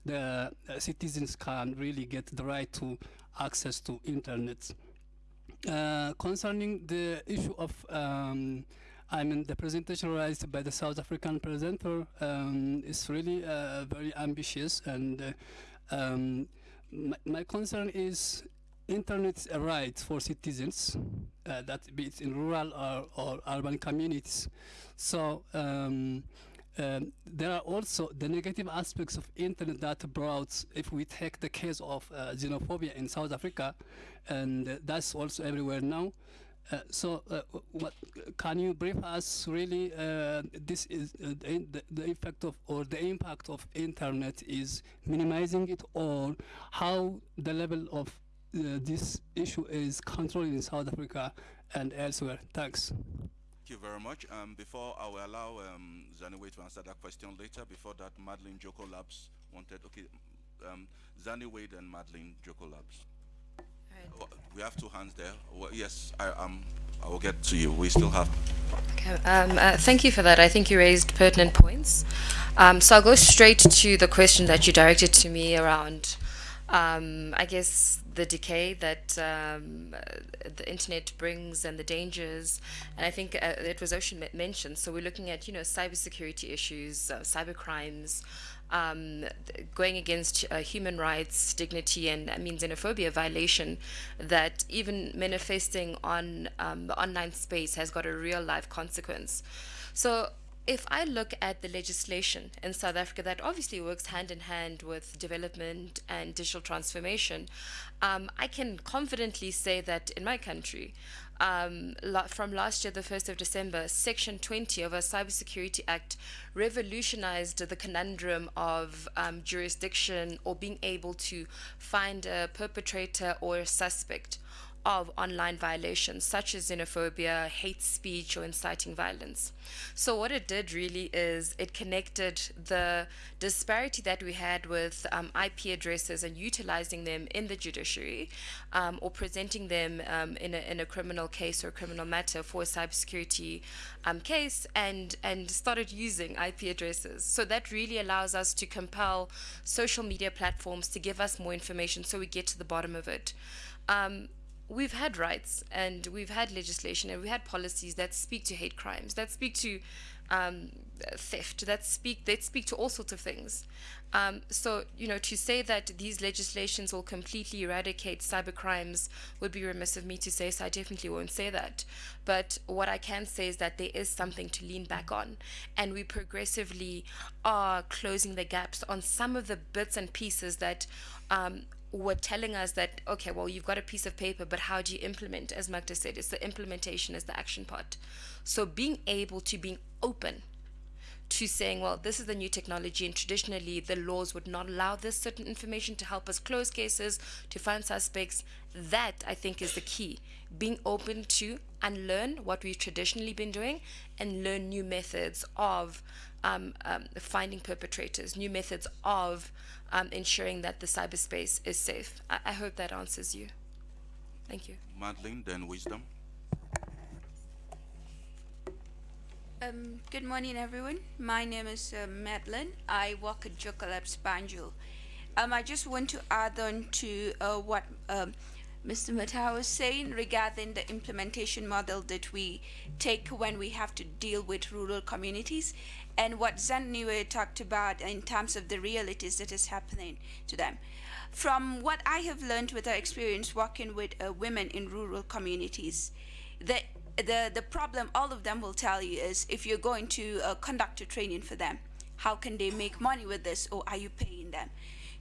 the uh, citizens can really get the right to access to internet. Uh, concerning the issue of um, I mean, the presentation raised by the South African presenter um, is really uh, very ambitious, and uh, um, my, my, concern is internet rights for citizens, uh, that be it in rural or, or urban communities. So um, um, there are also the negative aspects of internet that brought, if we take the case of uh, xenophobia in South Africa, and that's also everywhere now. Uh, so, uh, what can you brief us? Really, uh, this is uh, the, the effect of or the impact of internet is minimizing it, or how the level of uh, this issue is controlled in South Africa and elsewhere. Thanks. Thank you very much. Um, before I will allow um, Zaniwe to answer that question later, before that, Madeline Jokkolabs wanted. Okay, um, Zaniwe and Madeline Jokkolabs. We have two hands there. Well, yes, I, um, I will get to you. We still have. Okay, um, uh, thank you for that. I think you raised pertinent points. Um, so I'll go straight to the question that you directed to me around, um, I guess, the decay that um, the internet brings and the dangers. And I think uh, it was Ousman mentioned. So we're looking at, you know, cybersecurity issues, uh, cyber crimes, um, going against uh, human rights, dignity, and I mean xenophobia violation that even manifesting on um, the online space has got a real life consequence. So if I look at the legislation in South Africa that obviously works hand in hand with development and digital transformation, um, I can confidently say that in my country, um, from last year, the 1st of December, Section 20 of our Cybersecurity Act revolutionized the conundrum of um, jurisdiction or being able to find a perpetrator or a suspect of online violations such as xenophobia, hate speech, or inciting violence. So what it did really is it connected the disparity that we had with um, IP addresses and utilizing them in the judiciary um, or presenting them um, in, a, in a criminal case or criminal matter for a cybersecurity um, case and, and started using IP addresses. So that really allows us to compel social media platforms to give us more information so we get to the bottom of it. Um, we've had rights and we've had legislation and we had policies that speak to hate crimes, that speak to um, theft, that speak that speak to all sorts of things. Um, so you know, to say that these legislations will completely eradicate cyber crimes would be remiss of me to say. So I definitely won't say that. But what I can say is that there is something to lean back on, and we progressively are closing the gaps on some of the bits and pieces that um, were telling us that okay well you've got a piece of paper but how do you implement as magda said it's the implementation is the action part. So being able to being open to saying well this is the new technology and traditionally the laws would not allow this certain information to help us close cases to find suspects that i think is the key being open to unlearn what we've traditionally been doing and learn new methods of um, um, finding perpetrators, new methods of um, ensuring that the cyberspace is safe. I, I hope that answers you. Thank you. Madeline, then Wisdom. Um, good morning, everyone. My name is uh, Madeline. I work at Labs Banjul. Um, I just want to add on to uh, what um, Mr. Mata was saying regarding the implementation model that we take when we have to deal with rural communities and what Zaniwe talked about in terms of the realities that is happening to them. From what I have learned with our experience working with uh, women in rural communities, the, the, the problem all of them will tell you is if you're going to uh, conduct a training for them, how can they make money with this or are you paying them?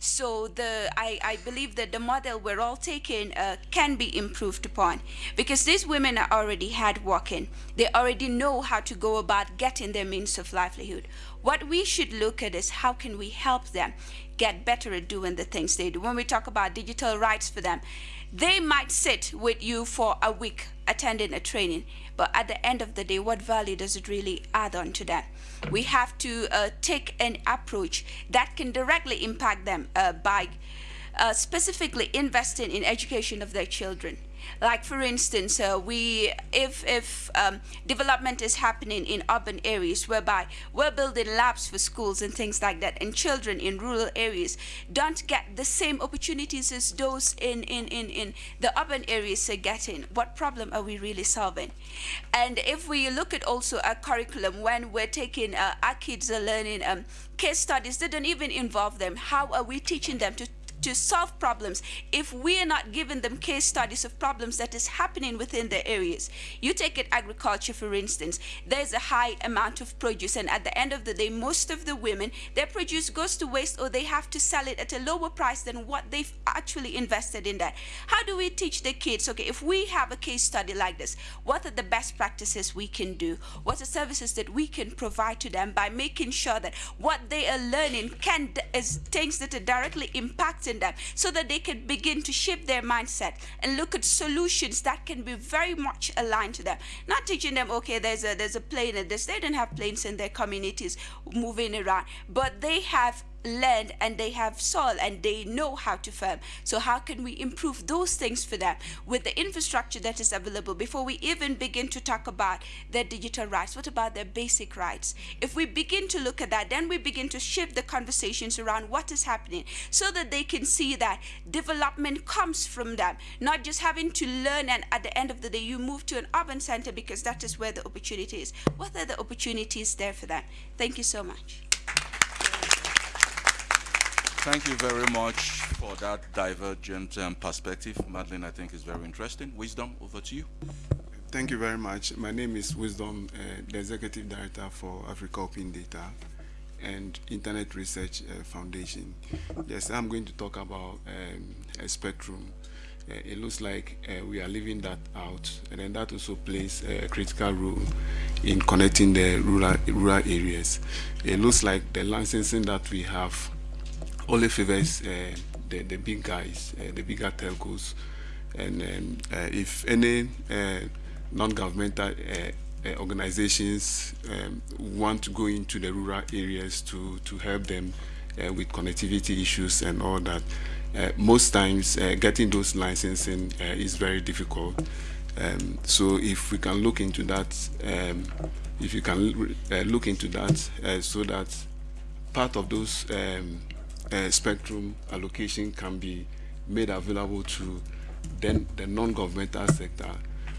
So the I, I believe that the model we're all taking uh, can be improved upon because these women are already hardworking. They already know how to go about getting their means of livelihood. What we should look at is how can we help them get better at doing the things they do. When we talk about digital rights for them, they might sit with you for a week attending a training, but at the end of the day, what value does it really add on to them? We have to uh, take an approach that can directly impact them uh, by uh, specifically investing in education of their children. Like for instance, uh, we if if um, development is happening in urban areas whereby we're building labs for schools and things like that, and children in rural areas don't get the same opportunities as those in in in, in the urban areas are getting. What problem are we really solving? And if we look at also a curriculum when we're taking uh, our kids are learning um, case studies that don't even involve them, how are we teaching them to to solve problems if we are not giving them case studies of problems that is happening within their areas. You take it agriculture, for instance, there's a high amount of produce, and at the end of the day, most of the women, their produce goes to waste or they have to sell it at a lower price than what they've actually invested in that. How do we teach the kids, okay, if we have a case study like this, what are the best practices we can do? What are services that we can provide to them by making sure that what they are learning can is things that are directly impacting them so that they can begin to shape their mindset and look at solutions that can be very much aligned to them. Not teaching them, okay, there's a there's a plane in this. They don't have planes in their communities moving around, but they have land and they have soil and they know how to farm. So how can we improve those things for them with the infrastructure that is available before we even begin to talk about their digital rights? What about their basic rights? If we begin to look at that, then we begin to shift the conversations around what is happening so that they can see that development comes from them, not just having to learn and at the end of the day you move to an urban center because that is where the opportunity is. What are the opportunities there for them? Thank you so much. Thank you very much for that divergent um, perspective. Madeline, I think is very interesting. Wisdom, over to you. Thank you very much. My name is Wisdom, uh, the Executive Director for Africa Open Data and Internet Research uh, Foundation. Yes, I'm going to talk about um, a spectrum. Uh, it looks like uh, we are leaving that out, and then that also plays a critical role in connecting the rural, rural areas. It looks like the licensing that we have only favors uh, the, the big guys, uh, the bigger telcos. And um, uh, if any non-governmental organizations um, want to go into the rural areas to, to help them with connectivity issues and all that, most times getting those licensing is very difficult. Um, so if we can look into that, um, if you can uh, look into that, uh, so that part of those um, uh, spectrum allocation can be made available to then the non-governmental sector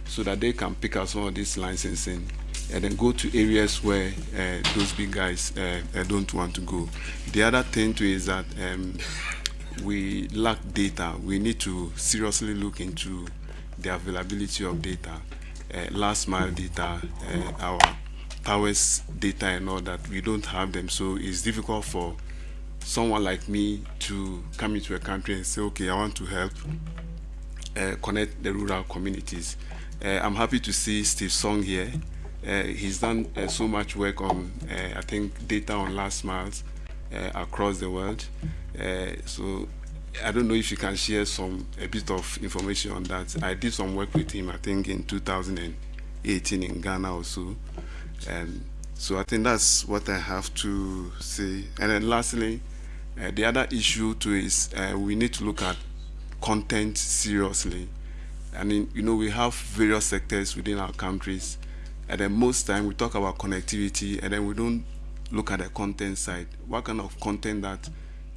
so that they can pick up some of this licensing and then go to areas where uh, those big guys uh, uh don't want to go. The other thing too is that um, we lack data. We need to seriously look into the availability of data, uh, last mile data, uh, our towers data and all that. We don't have them, so it's difficult for someone like me to come into a country and say, okay, I want to help uh, connect the rural communities. Uh, I'm happy to see Steve Song here. Uh, he's done uh, so much work on, uh, I think, data on last miles uh, across the world. so I don't know if you can share some a bit of information on that. I did some work with him, I think, in 2018 in Ghana also. And so I think that's what I have to say. And then lastly, uh, the other issue too is uh, we need to look at content seriously. I mean, you know, we have various sectors within our countries, and then most time we talk about connectivity, and then we don't look at the content side. What kind of content that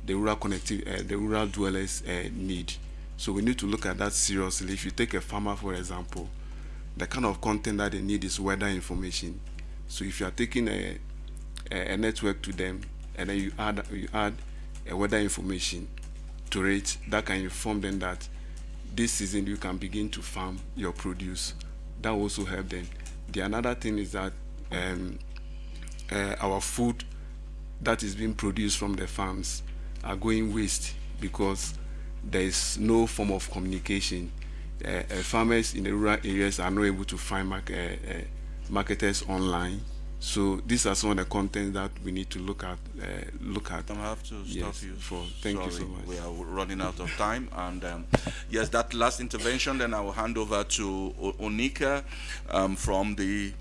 the rural connectivity, uh, the rural dwellers uh, need? So we need to look at that seriously. If you take a farmer, for example, the kind of content that they need is weather information. So if you are taking a, a, a network to them and then you add you add a weather information to it, that can inform them that this season you can begin to farm your produce. That also help them. The another thing is that um, uh, our food that is being produced from the farms are going waste because there is no form of communication. Uh, uh, farmers in the rural areas are not able to find uh, uh, marketers online. So these are some of the content that we need to look at. Uh, look at. I have to stop yes, you. For thank you so much. We are running out of time, and um, yes, that last intervention. Then I will hand over to O- Onica um, from the.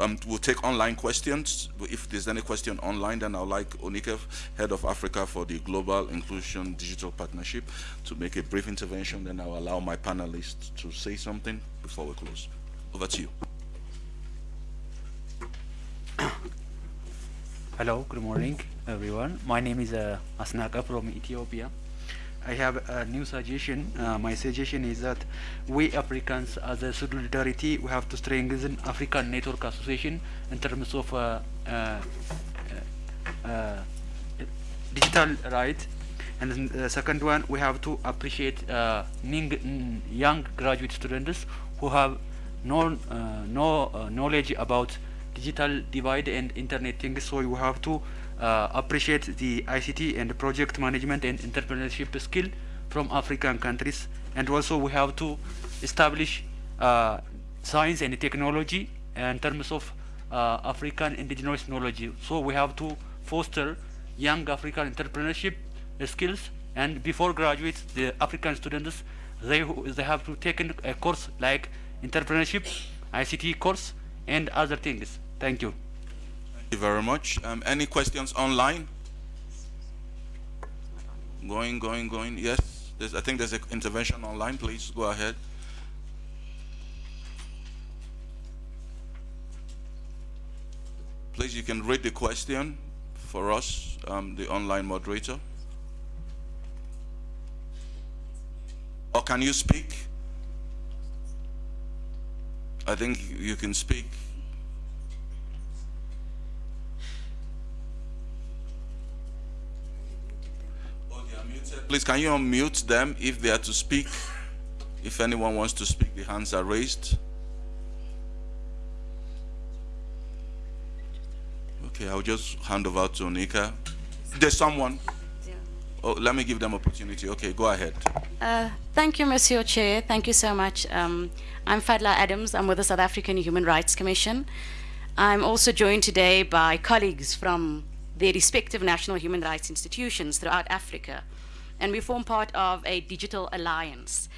Um, we'll take online questions. If there's any question online, then I'd like Onica, head of Africa for the Global Inclusion Digital Partnership, to make a brief intervention. Then I'll allow my panelists to say something before we close. Over to you. (coughs) Hello, good morning, everyone. My name is uh, Asnaka from Ethiopia. I have a new suggestion. Uh, my suggestion is that we Africans, as a solidarity, we have to strengthen African Network Association in terms of uh, uh, uh, digital rights. And the second one, we have to appreciate uh, young graduate students who have no uh, no knowledge about digital divide and internet things. So you have to uh, appreciate the ICT and project management and entrepreneurship skill from African countries. And also we have to establish uh, science and technology in terms of uh, African indigenous knowledge. So we have to foster young African entrepreneurship skills. And before graduates, the African students, they they have to take a course like entrepreneurship, ICT course, and other things. Thank you. Thank you very much. Um, any questions online? Going, going, going. Yes, there's, I think there's an intervention online. Please go ahead. Please, you can read the question for us, um, the online moderator. Or can you speak? I think you can speak. Please, can you unmute them if they are to speak? If anyone wants to speak, the hands are raised. Okay, I'll just hand over to Nika. There's someone. Oh, let me give them opportunity. Okay, go ahead. Uh, thank you, Monsieur Chair. Thank you so much. Um, I'm Fadla Adams. I'm with the South African Human Rights Commission. I'm also joined today by colleagues from their respective national human rights institutions throughout Africa, and we form part of a digital alliance.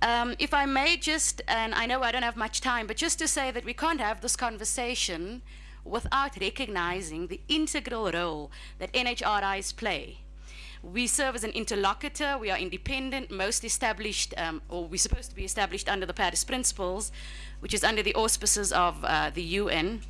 Um, if I may just, and I know I don't have much time, but just to say that we can't have this conversation without recognizing the integral role that NHRIs play we serve as an interlocutor. We are independent, most established, um, or we're supposed to be established under the Paris Principles, which is under the auspices of uh, the UN.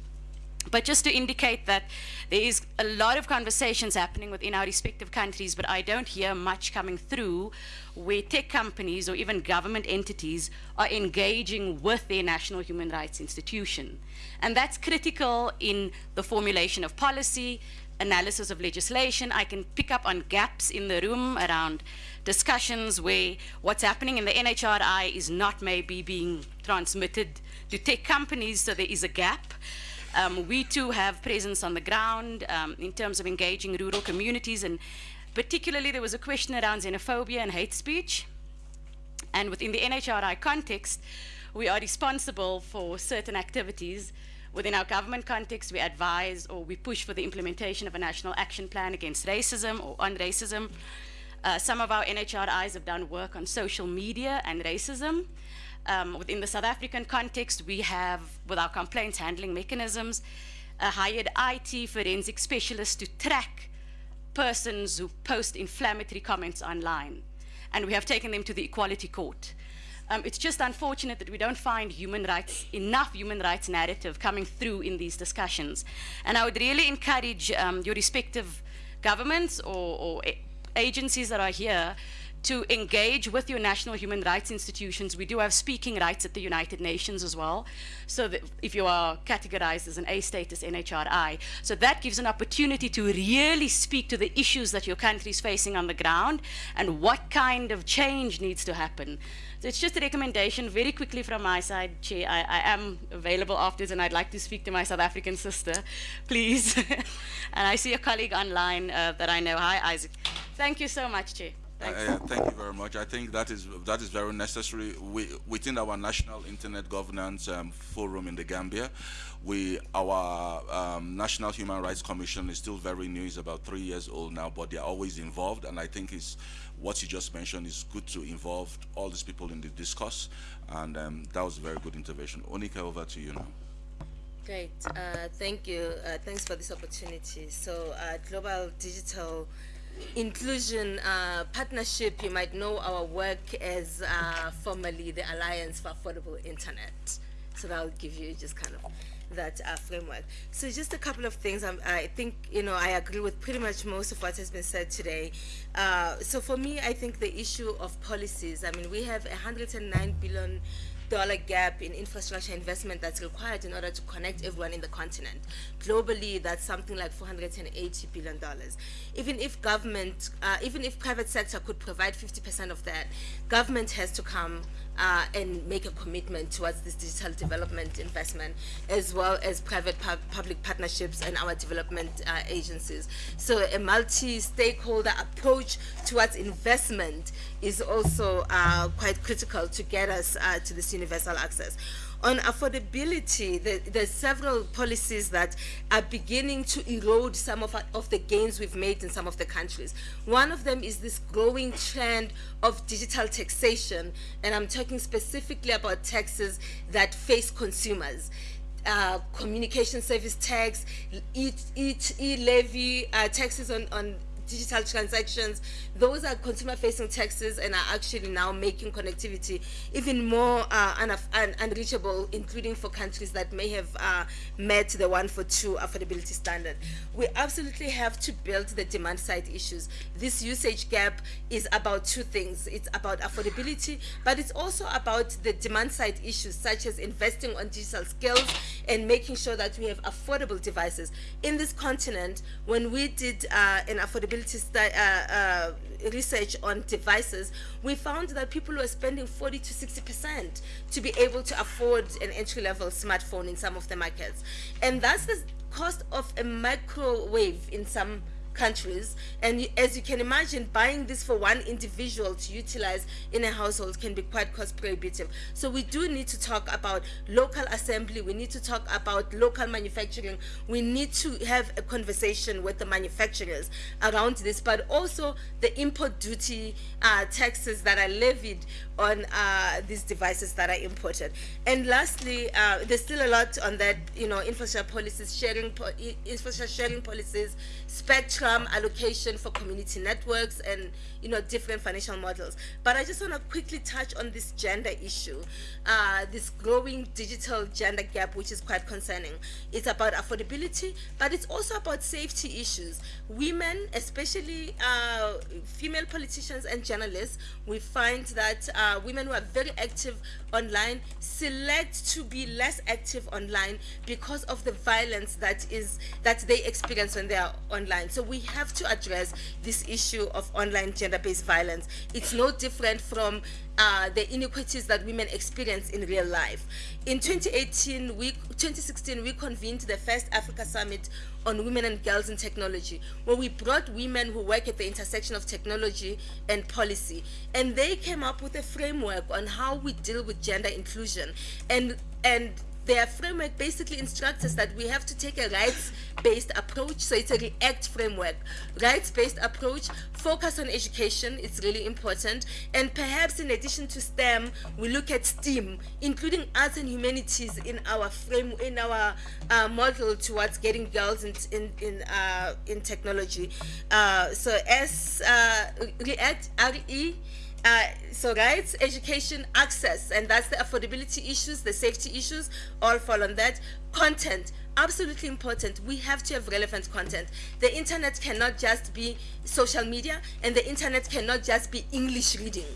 But just to indicate that there is a lot of conversations happening within our respective countries, but I don't hear much coming through where tech companies or even government entities are engaging with their national human rights institution. And that's critical in the formulation of policy, analysis of legislation. I can pick up on gaps in the room around discussions where what's happening in the NHRI is not maybe being transmitted to tech companies, so there is a gap. Um, we too have presence on the ground um, in terms of engaging rural communities, and particularly there was a question around xenophobia and hate speech. And within the NHRI context, we are responsible for certain activities Within our government context, we advise or we push for the implementation of a national action plan against racism or on racism. Uh, some of our NHRIs have done work on social media and racism. Um, within the South African context, we have, with our complaints handling mechanisms, hired IT forensic specialists to track persons who post inflammatory comments online. And we have taken them to the Equality Court. Um, it's just unfortunate that we don't find human rights, enough human rights narrative coming through in these discussions. And I would really encourage um, your respective governments or, or agencies that are here to engage with your national human rights institutions. We do have speaking rights at the United Nations as well. So that if you are categorized as an A status NHRI, so that gives an opportunity to really speak to the issues that your country is facing on the ground and what kind of change needs to happen. So it's just a recommendation very quickly from my side, Chair. I, I am available afterwards and I'd like to speak to my South African sister, please. (laughs) and I see a colleague online uh, that I know. Hi, Isaac. Thank you so much, Chair. Uh, thank you very much. I think that is that is very necessary. We, within our national internet governance um, forum in the Gambia, we our um, National Human Rights Commission is still very new. It's about three years old now, but they are always involved. And I think is what you just mentioned is good to involve all these people in the discourse. And um, that was a very good intervention. Onica, over to you now. Great, uh, thank you. Uh, thanks for this opportunity. So, uh, Global Digital inclusion uh, partnership, you might know our work as uh, formerly the Alliance for Affordable Internet. So that'll give you just kind of that uh, framework. So just a couple of things. I think, you know, I agree with pretty much most of what has been said today. Uh, so for me, I think the issue of policies, I mean, we have 109 billion dollar gap in infrastructure investment that's required in order to connect everyone in the continent. Globally, that's something like 480 billion dollars. Even if government, uh, even if private sector could provide 50% of that, government has to come uh, and make a commitment towards this digital development investment, as well as private pu public partnerships and our development uh, agencies. So a multi-stakeholder approach towards investment is also uh, quite critical to get us uh, to this universal access. On affordability, the, there's several policies that are beginning to erode some of, of the gains we've made in some of the countries. One of them is this growing trend of digital taxation, and I'm talking specifically about taxes that face consumers. Uh, communication service tax, e-levy, uh, taxes on, on digital transactions. Those are consumer-facing taxes and are actually now making connectivity even more uh, un un unreachable, including for countries that may have uh, met the one for two affordability standard. We absolutely have to build the demand side issues. This usage gap is about two things. It's about affordability, but it's also about the demand side issues, such as investing on digital skills and making sure that we have affordable devices. In this continent, when we did uh, an affordability uh, uh, research on devices, we found that people were spending 40 to 60% to be able to afford an entry-level smartphone in some of the markets. And that's the cost of a microwave in some countries. And as you can imagine buying this for one individual to utilize in a household can be quite cost prohibitive. So we do need to talk about local assembly. We need to talk about local manufacturing. We need to have a conversation with the manufacturers around this but also the import duty uh, taxes that are levied on uh, these devices that are imported. And lastly uh, there's still a lot on that you know infrastructure policies sharing po infrastructure sharing policies spectrum allocation for community networks and you know different financial models. But i just want to quickly touch on this gender issue uh, this growing digital gender gap which is quite concerning. It's about affordability but it's also about safety issues. Women especially uh, female politicians and journalists we find that uh, women who are very active online select to be less active online because of the violence that is that they experience when they are online. So we have to address this issue of online gender-based violence. It's no different from uh, the inequities that women experience in real life. In 2018, we, 2016, we convened the first Africa Summit on Women and Girls in Technology, where we brought women who work at the intersection of technology and policy. And they came up with a framework on how we deal with gender inclusion. And, and their framework basically instructs us that we have to take a rights-based approach. So it's a REACT framework. Rights-based approach, focus on education, it's really important. And perhaps in addition to STEM, we look at STEAM, including arts and humanities in our frame, in our uh, model towards getting girls in, in, in, uh, in technology. Uh, so S, uh, REACT, R-E, uh, so rights, education, access, and that's the affordability issues, the safety issues, all fall on that. Content, absolutely important. We have to have relevant content. The internet cannot just be social media, and the internet cannot just be English reading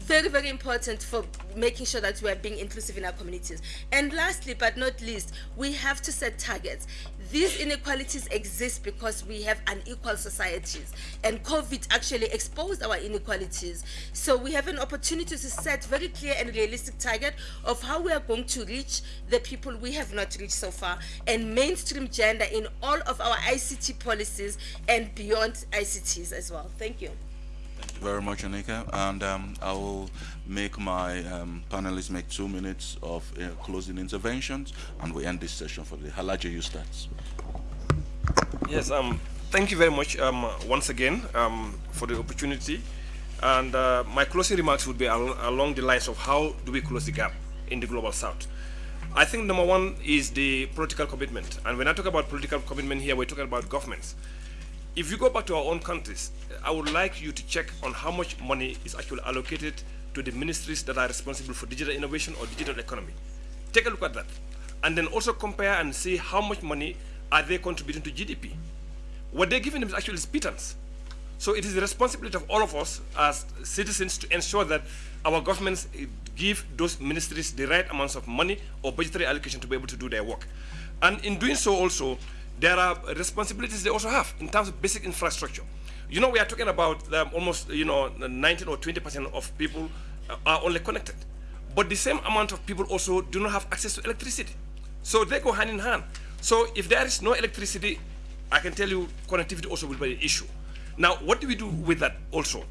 very, very important for making sure that we are being inclusive in our communities. And lastly, but not least, we have to set targets. These inequalities exist because we have unequal societies, and COVID actually exposed our inequalities. So we have an opportunity to set very clear and realistic target of how we are going to reach the people we have not reached so far, and mainstream gender in all of our ICT policies and beyond ICTs as well. Thank you very much, Onica. And um, I will make my um, panelists make two minutes of uh, closing interventions, and we end this session for the Halaja you start. Yes, um, thank you very much um, once again um, for the opportunity. And uh, my closing remarks would be al along the lines of how do we close the gap in the global south. I think number one is the political commitment. And when I talk about political commitment here, we're talking about governments. If you go back to our own countries, I would like you to check on how much money is actually allocated to the ministries that are responsible for digital innovation or digital economy. Take a look at that. And then also compare and see how much money are they contributing to GDP. What they're giving them is actually pittance. So it is the responsibility of all of us as citizens to ensure that our governments eh, give those ministries the right amounts of money or budgetary allocation to be able to do their work. And in doing so also, there are responsibilities they also have in terms of basic infrastructure. You know, we are talking about um, almost, you know, 19 or 20% of people are only connected. But the same amount of people also do not have access to electricity. So they go hand in hand. So if there is no electricity, I can tell you connectivity also will be an issue. Now, what do we do with that also?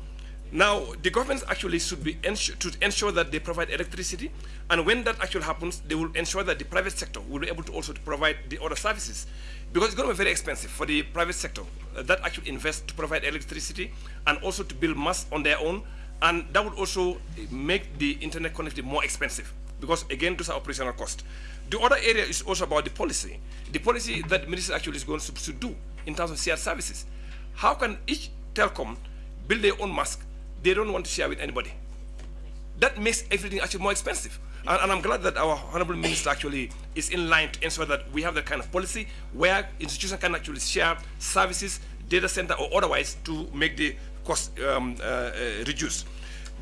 Now, the governments actually should be to ensure that they provide electricity, and when that actually happens, they will ensure that the private sector will be able to also provide the other services because it's going to be very expensive for the private sector uh, that actually invest to provide electricity and also to build mass on their own. And that would also make the internet connectivity more expensive. Because again those are operational costs. The other area is also about the policy. The policy that the ministry actually is going to, to do in terms of shared services. How can each telecom build their own mask they don't want to share with anybody? That makes everything actually more expensive and, and, I'm glad that our honorable minister actually is in line to ensure that we have that kind of policy where institutions can actually share services, data center or otherwise to make the cost um, uh, uh, reduce.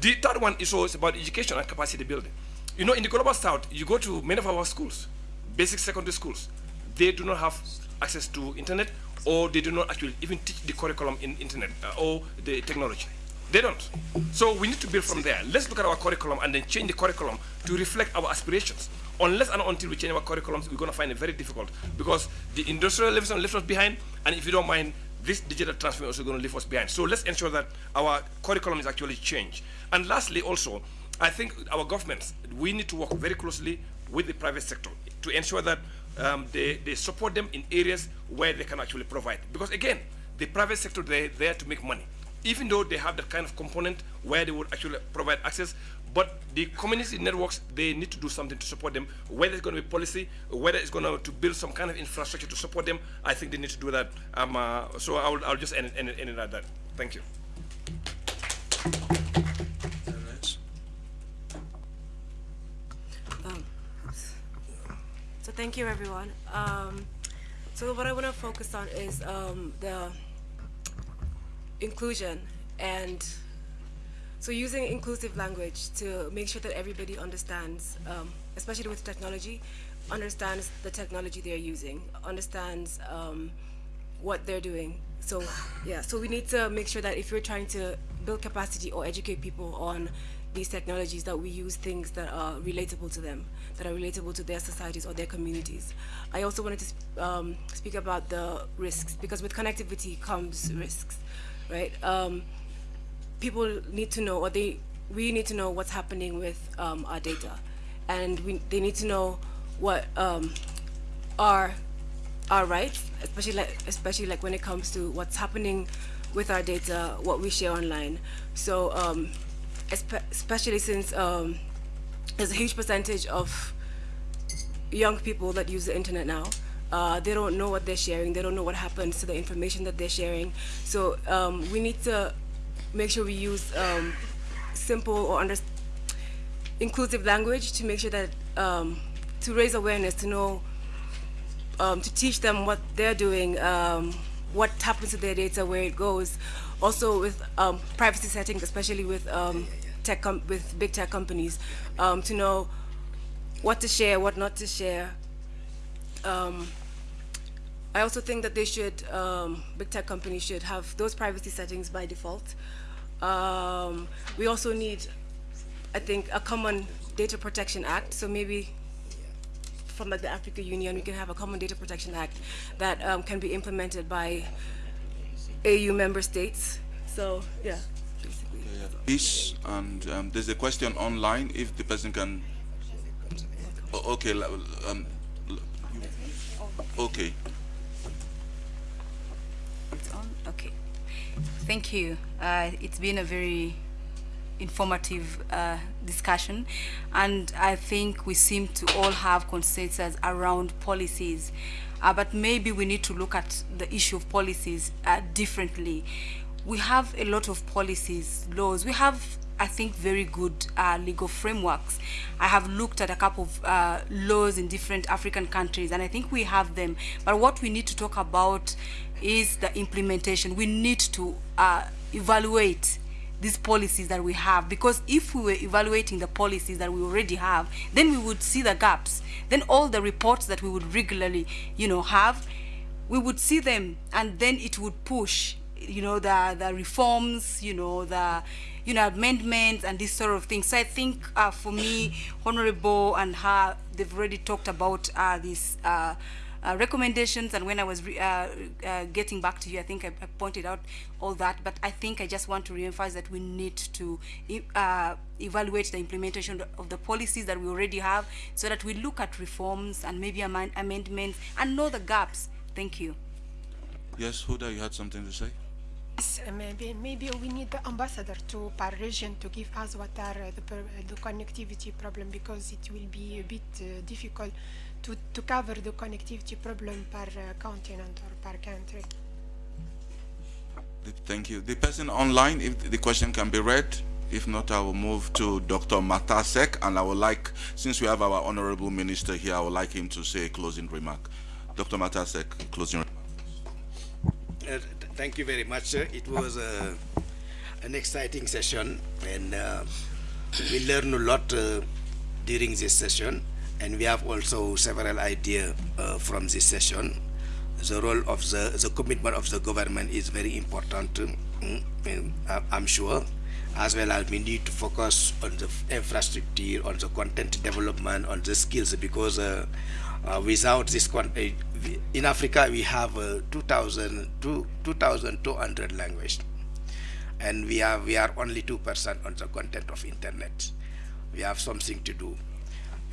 The third one is also about education and capacity building. You know, in the global south, you go to many of our schools, basic secondary schools, they do not have access to internet or they do not actually even teach the curriculum in internet uh, or the technology. They don't. So we need to build from there. Let's look at our curriculum and then change the curriculum to reflect our aspirations. Unless and until we change our curriculums, we're going to find it very difficult because the industrial revolution left us behind, and if you don't mind, this digital transformation is also going to leave us behind. So let's ensure that our curriculum is actually changed. And lastly, also, I think our governments, we need to work very closely with the private sector to ensure that um, they, they support them in areas where they can actually provide. Because again, the private sector, they're there to make money even though they have that kind of component where they would actually provide access, but the community networks, they need to do something to support them, whether it's going to be policy, whether it's going to, build some kind of infrastructure to support them, I think they need to do that. Um, uh, so I'll, I'll just end, end, end it at that. Thank you. Um, so thank you, everyone. Um, so what I want to focus on is um, the inclusion and so using inclusive language to make sure that everybody understands, um, especially with technology, understands the technology they're using, understands um, what they're doing. So yeah, so we need to make sure that if you're trying to build capacity or educate people on these technologies, that we use things that are relatable to them, that are relatable to their societies or their communities. I also wanted to um, speak about the risks, because with connectivity comes risks right? Um, people need to know, or they, we need to know what's happening with um, our data, and we, they need to know what um, our our rights, especially like, especially like when it comes to what's happening with our data, what we share online. So, um, especially since um, there's a huge percentage of young people that use the internet now, uh, they don't know what they're sharing. They don't know what happens to the information that they're sharing. So um, we need to make sure we use um, simple or inclusive language to make sure that um, to raise awareness, to know um, to teach them what they're doing, um, what happens to their data, where it goes. Also with um, privacy settings, especially with tech with big tech companies, to know what to share, what not to share. Um, I also think that they should, um, big tech companies should have those privacy settings by default. Um, we also need, I think, a common data protection act. So maybe from like the Africa Union, we can have a common data protection act that um, can be implemented by AU member states. So yeah. Peace, and um, there's a question online if the person can. Oh, okay, um, okay. It's on? Okay. Thank you. Uh, it's been a very informative uh, discussion, and I think we seem to all have consensus around policies. Uh, but maybe we need to look at the issue of policies uh, differently. We have a lot of policies, laws. We have, I think, very good uh, legal frameworks. I have looked at a couple of uh, laws in different African countries, and I think we have them. But what we need to talk about is the implementation. We need to uh, evaluate these policies that we have because if we were evaluating the policies that we already have then we would see the gaps then all the reports that we would regularly you know have we would see them and then it would push you know the the reforms you know the you know amendments and this sort of thing so i think uh, for me honorable and her they've already talked about uh, this uh, uh, recommendations. And when I was uh, uh, getting back to you I think I, I pointed out all that. But I think I just want to re-emphasize that we need to evaluate the implementation of the policies that we already have so that we look at reforms and maybe amend- amendments and know the gaps. Thank you. Yes, Huda, you had something to say? Yes, uh, maybe maybe we need the ambassador to per region to give us what are uh, the uh, the connectivity problem because it will be a bit uh, difficult to to cover the connectivity problem per uh, continent or per country. Thank you. The person online, if the question can be read, if not, I will move to Dr. Mactar Seck, and I would like, since we have our honorable minister here, I would like him to say a closing remark. Dr. Mactar Seck, closing remark. Uh, th- thank you very much, sir. It was uh, an exciting session, and uh, we learned a lot uh, during this session, and we have also several ideas uh, from this session. The role of the, the commitment of the government is very important, mm, I- I'm sure, as well as we need to focus on the infrastructure, on the content development, on the skills, because uh, without this, con- uh, in Africa we have uh, 2,000, two- 2,200 language, and we are we are only two percent on the content of internet. We have something to do.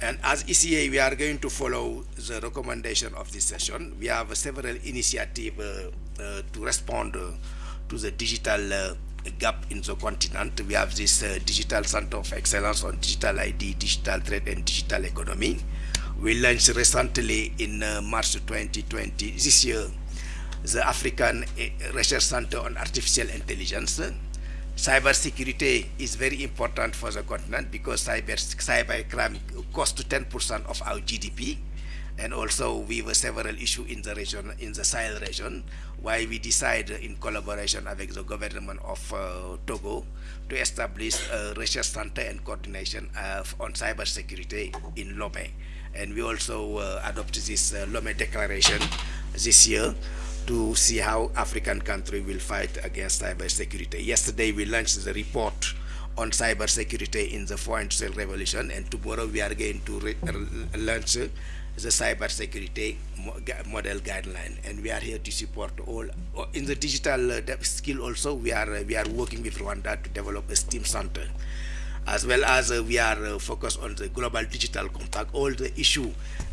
And as ECA, we are going to follow the recommendation of this session. We have several initiatives uh, uh, to respond uh, to the digital uh, gap in the continent. We have this uh, digital center of excellence on digital ID, digital trade, and digital economy. We launched recently in uh, March 2020 this year the African uh, Research Center on Artificial Intelligence. Cyber security is very important for the continent because cyber cyber crime costs 10% of our GDP, and also we have several issues in the region, in the Sahel region, why we decide in collaboration with the government of uh, Togo to establish a research center and coordination uh, on cyber security in Lomé, and we also uh, adopted this uh, Lomé Declaration this year to see how African country will fight against cyber security. Yesterday we launched the report on cyber security in the foreign industrial revolution. And tomorrow we are going to uh, launch the cyber security model guideline. And we are here to support all uh, in the digital uh, skill also we are we are working with Rwanda to develop a STEAM center as well as uh, we are uh, focused on the global digital compact all the issue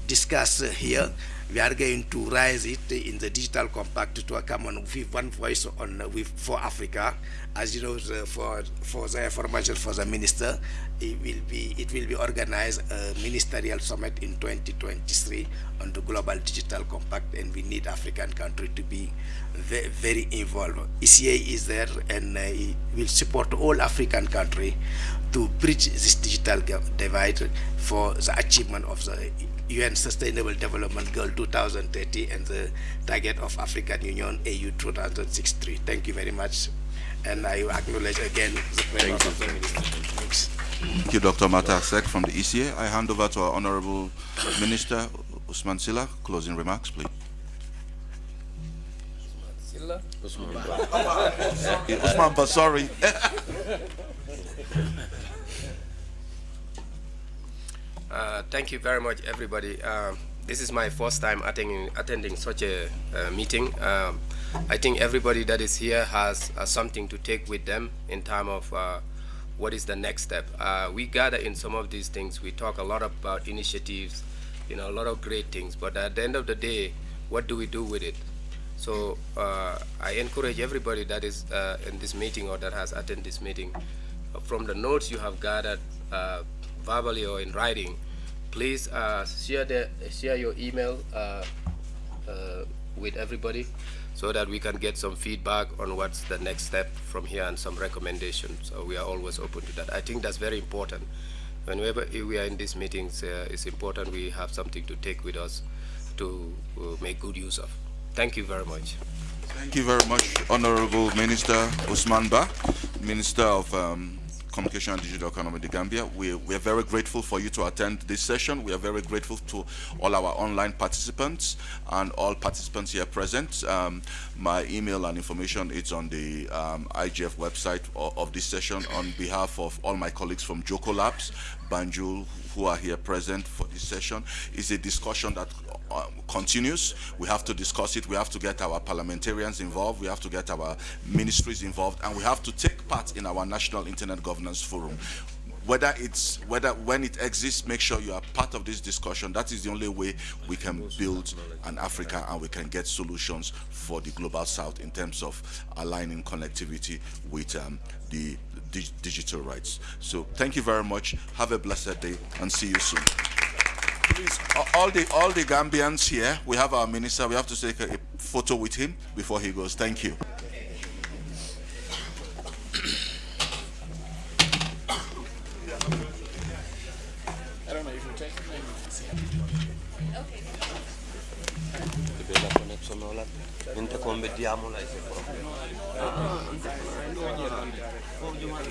discussed uh, here we are going to raise it in the digital compact to a common with one voice on with for Africa. As you know the, for for the information for the minister it will be it will be organized a ministerial summit in 2023 on the global digital compact and we need African country to be very, involved. ECA is there and uh, will support all African country to bridge this digital divide for the achievement of the UN Sustainable Development Goal 2030 and the target of African Union AU 2063. Thank you very much. And I acknowledge again the presence of the Minister. Thanks. Thank you, Dr. Mactar Seck from the ECA. I hand over to our Honorable Minister, Ousman Silla. Closing remarks, please. Ousman Ousman Basari. (laughs) (laughs) Uh, thank you very much, everybody. Um, this is my first time attending, attending such a uh, meeting. Um, I think everybody that is here has uh, something to take with them in terms of uh, what is the next step. We gather in some of these things. We talk a lot about initiatives, you know, a lot of great things. But at the end of the day, what do we do with it? So I encourage everybody that is in this meeting or that has attended this meeting, from the notes you have gathered verbally or in writing, please uh, share the share your email uh, uh, with everybody so that we can get some feedback on what's the next step from here and some recommendations. So we are always open to that. I think that's very important. Whenever we are in these meetings, uh, it's important we have something to take with us to uh, make good use of. Thank you very much. Thank you very much, Honorable Minister Ousman Bah, Minister of um, Communication and Digital Economy, the Gambia. We, we are very grateful for you to attend this session. We are very grateful to all our online participants and all participants here present. Um, my email and information is on the um, IGF website of, of, this session on behalf of all my colleagues from Jokkolabs, Banjul, who are here present for this session. It's a discussion that uh, continues. We have to discuss it. We have to get our parliamentarians involved. We have to get our ministries involved, and we have to take part in our national internet governance forum. Whether it's whether when it exists, make sure you are part of this discussion. That is the only way we can build an Africa and we can get solutions for the global south in terms of aligning connectivity with um, the dig digital rights. So thank you very much. Have a blessed day and see you soon please, all the all the Gambians here, we have our minister. We have to take a, a photo with him before he goes. Thank you. I don't know if you take Jumat.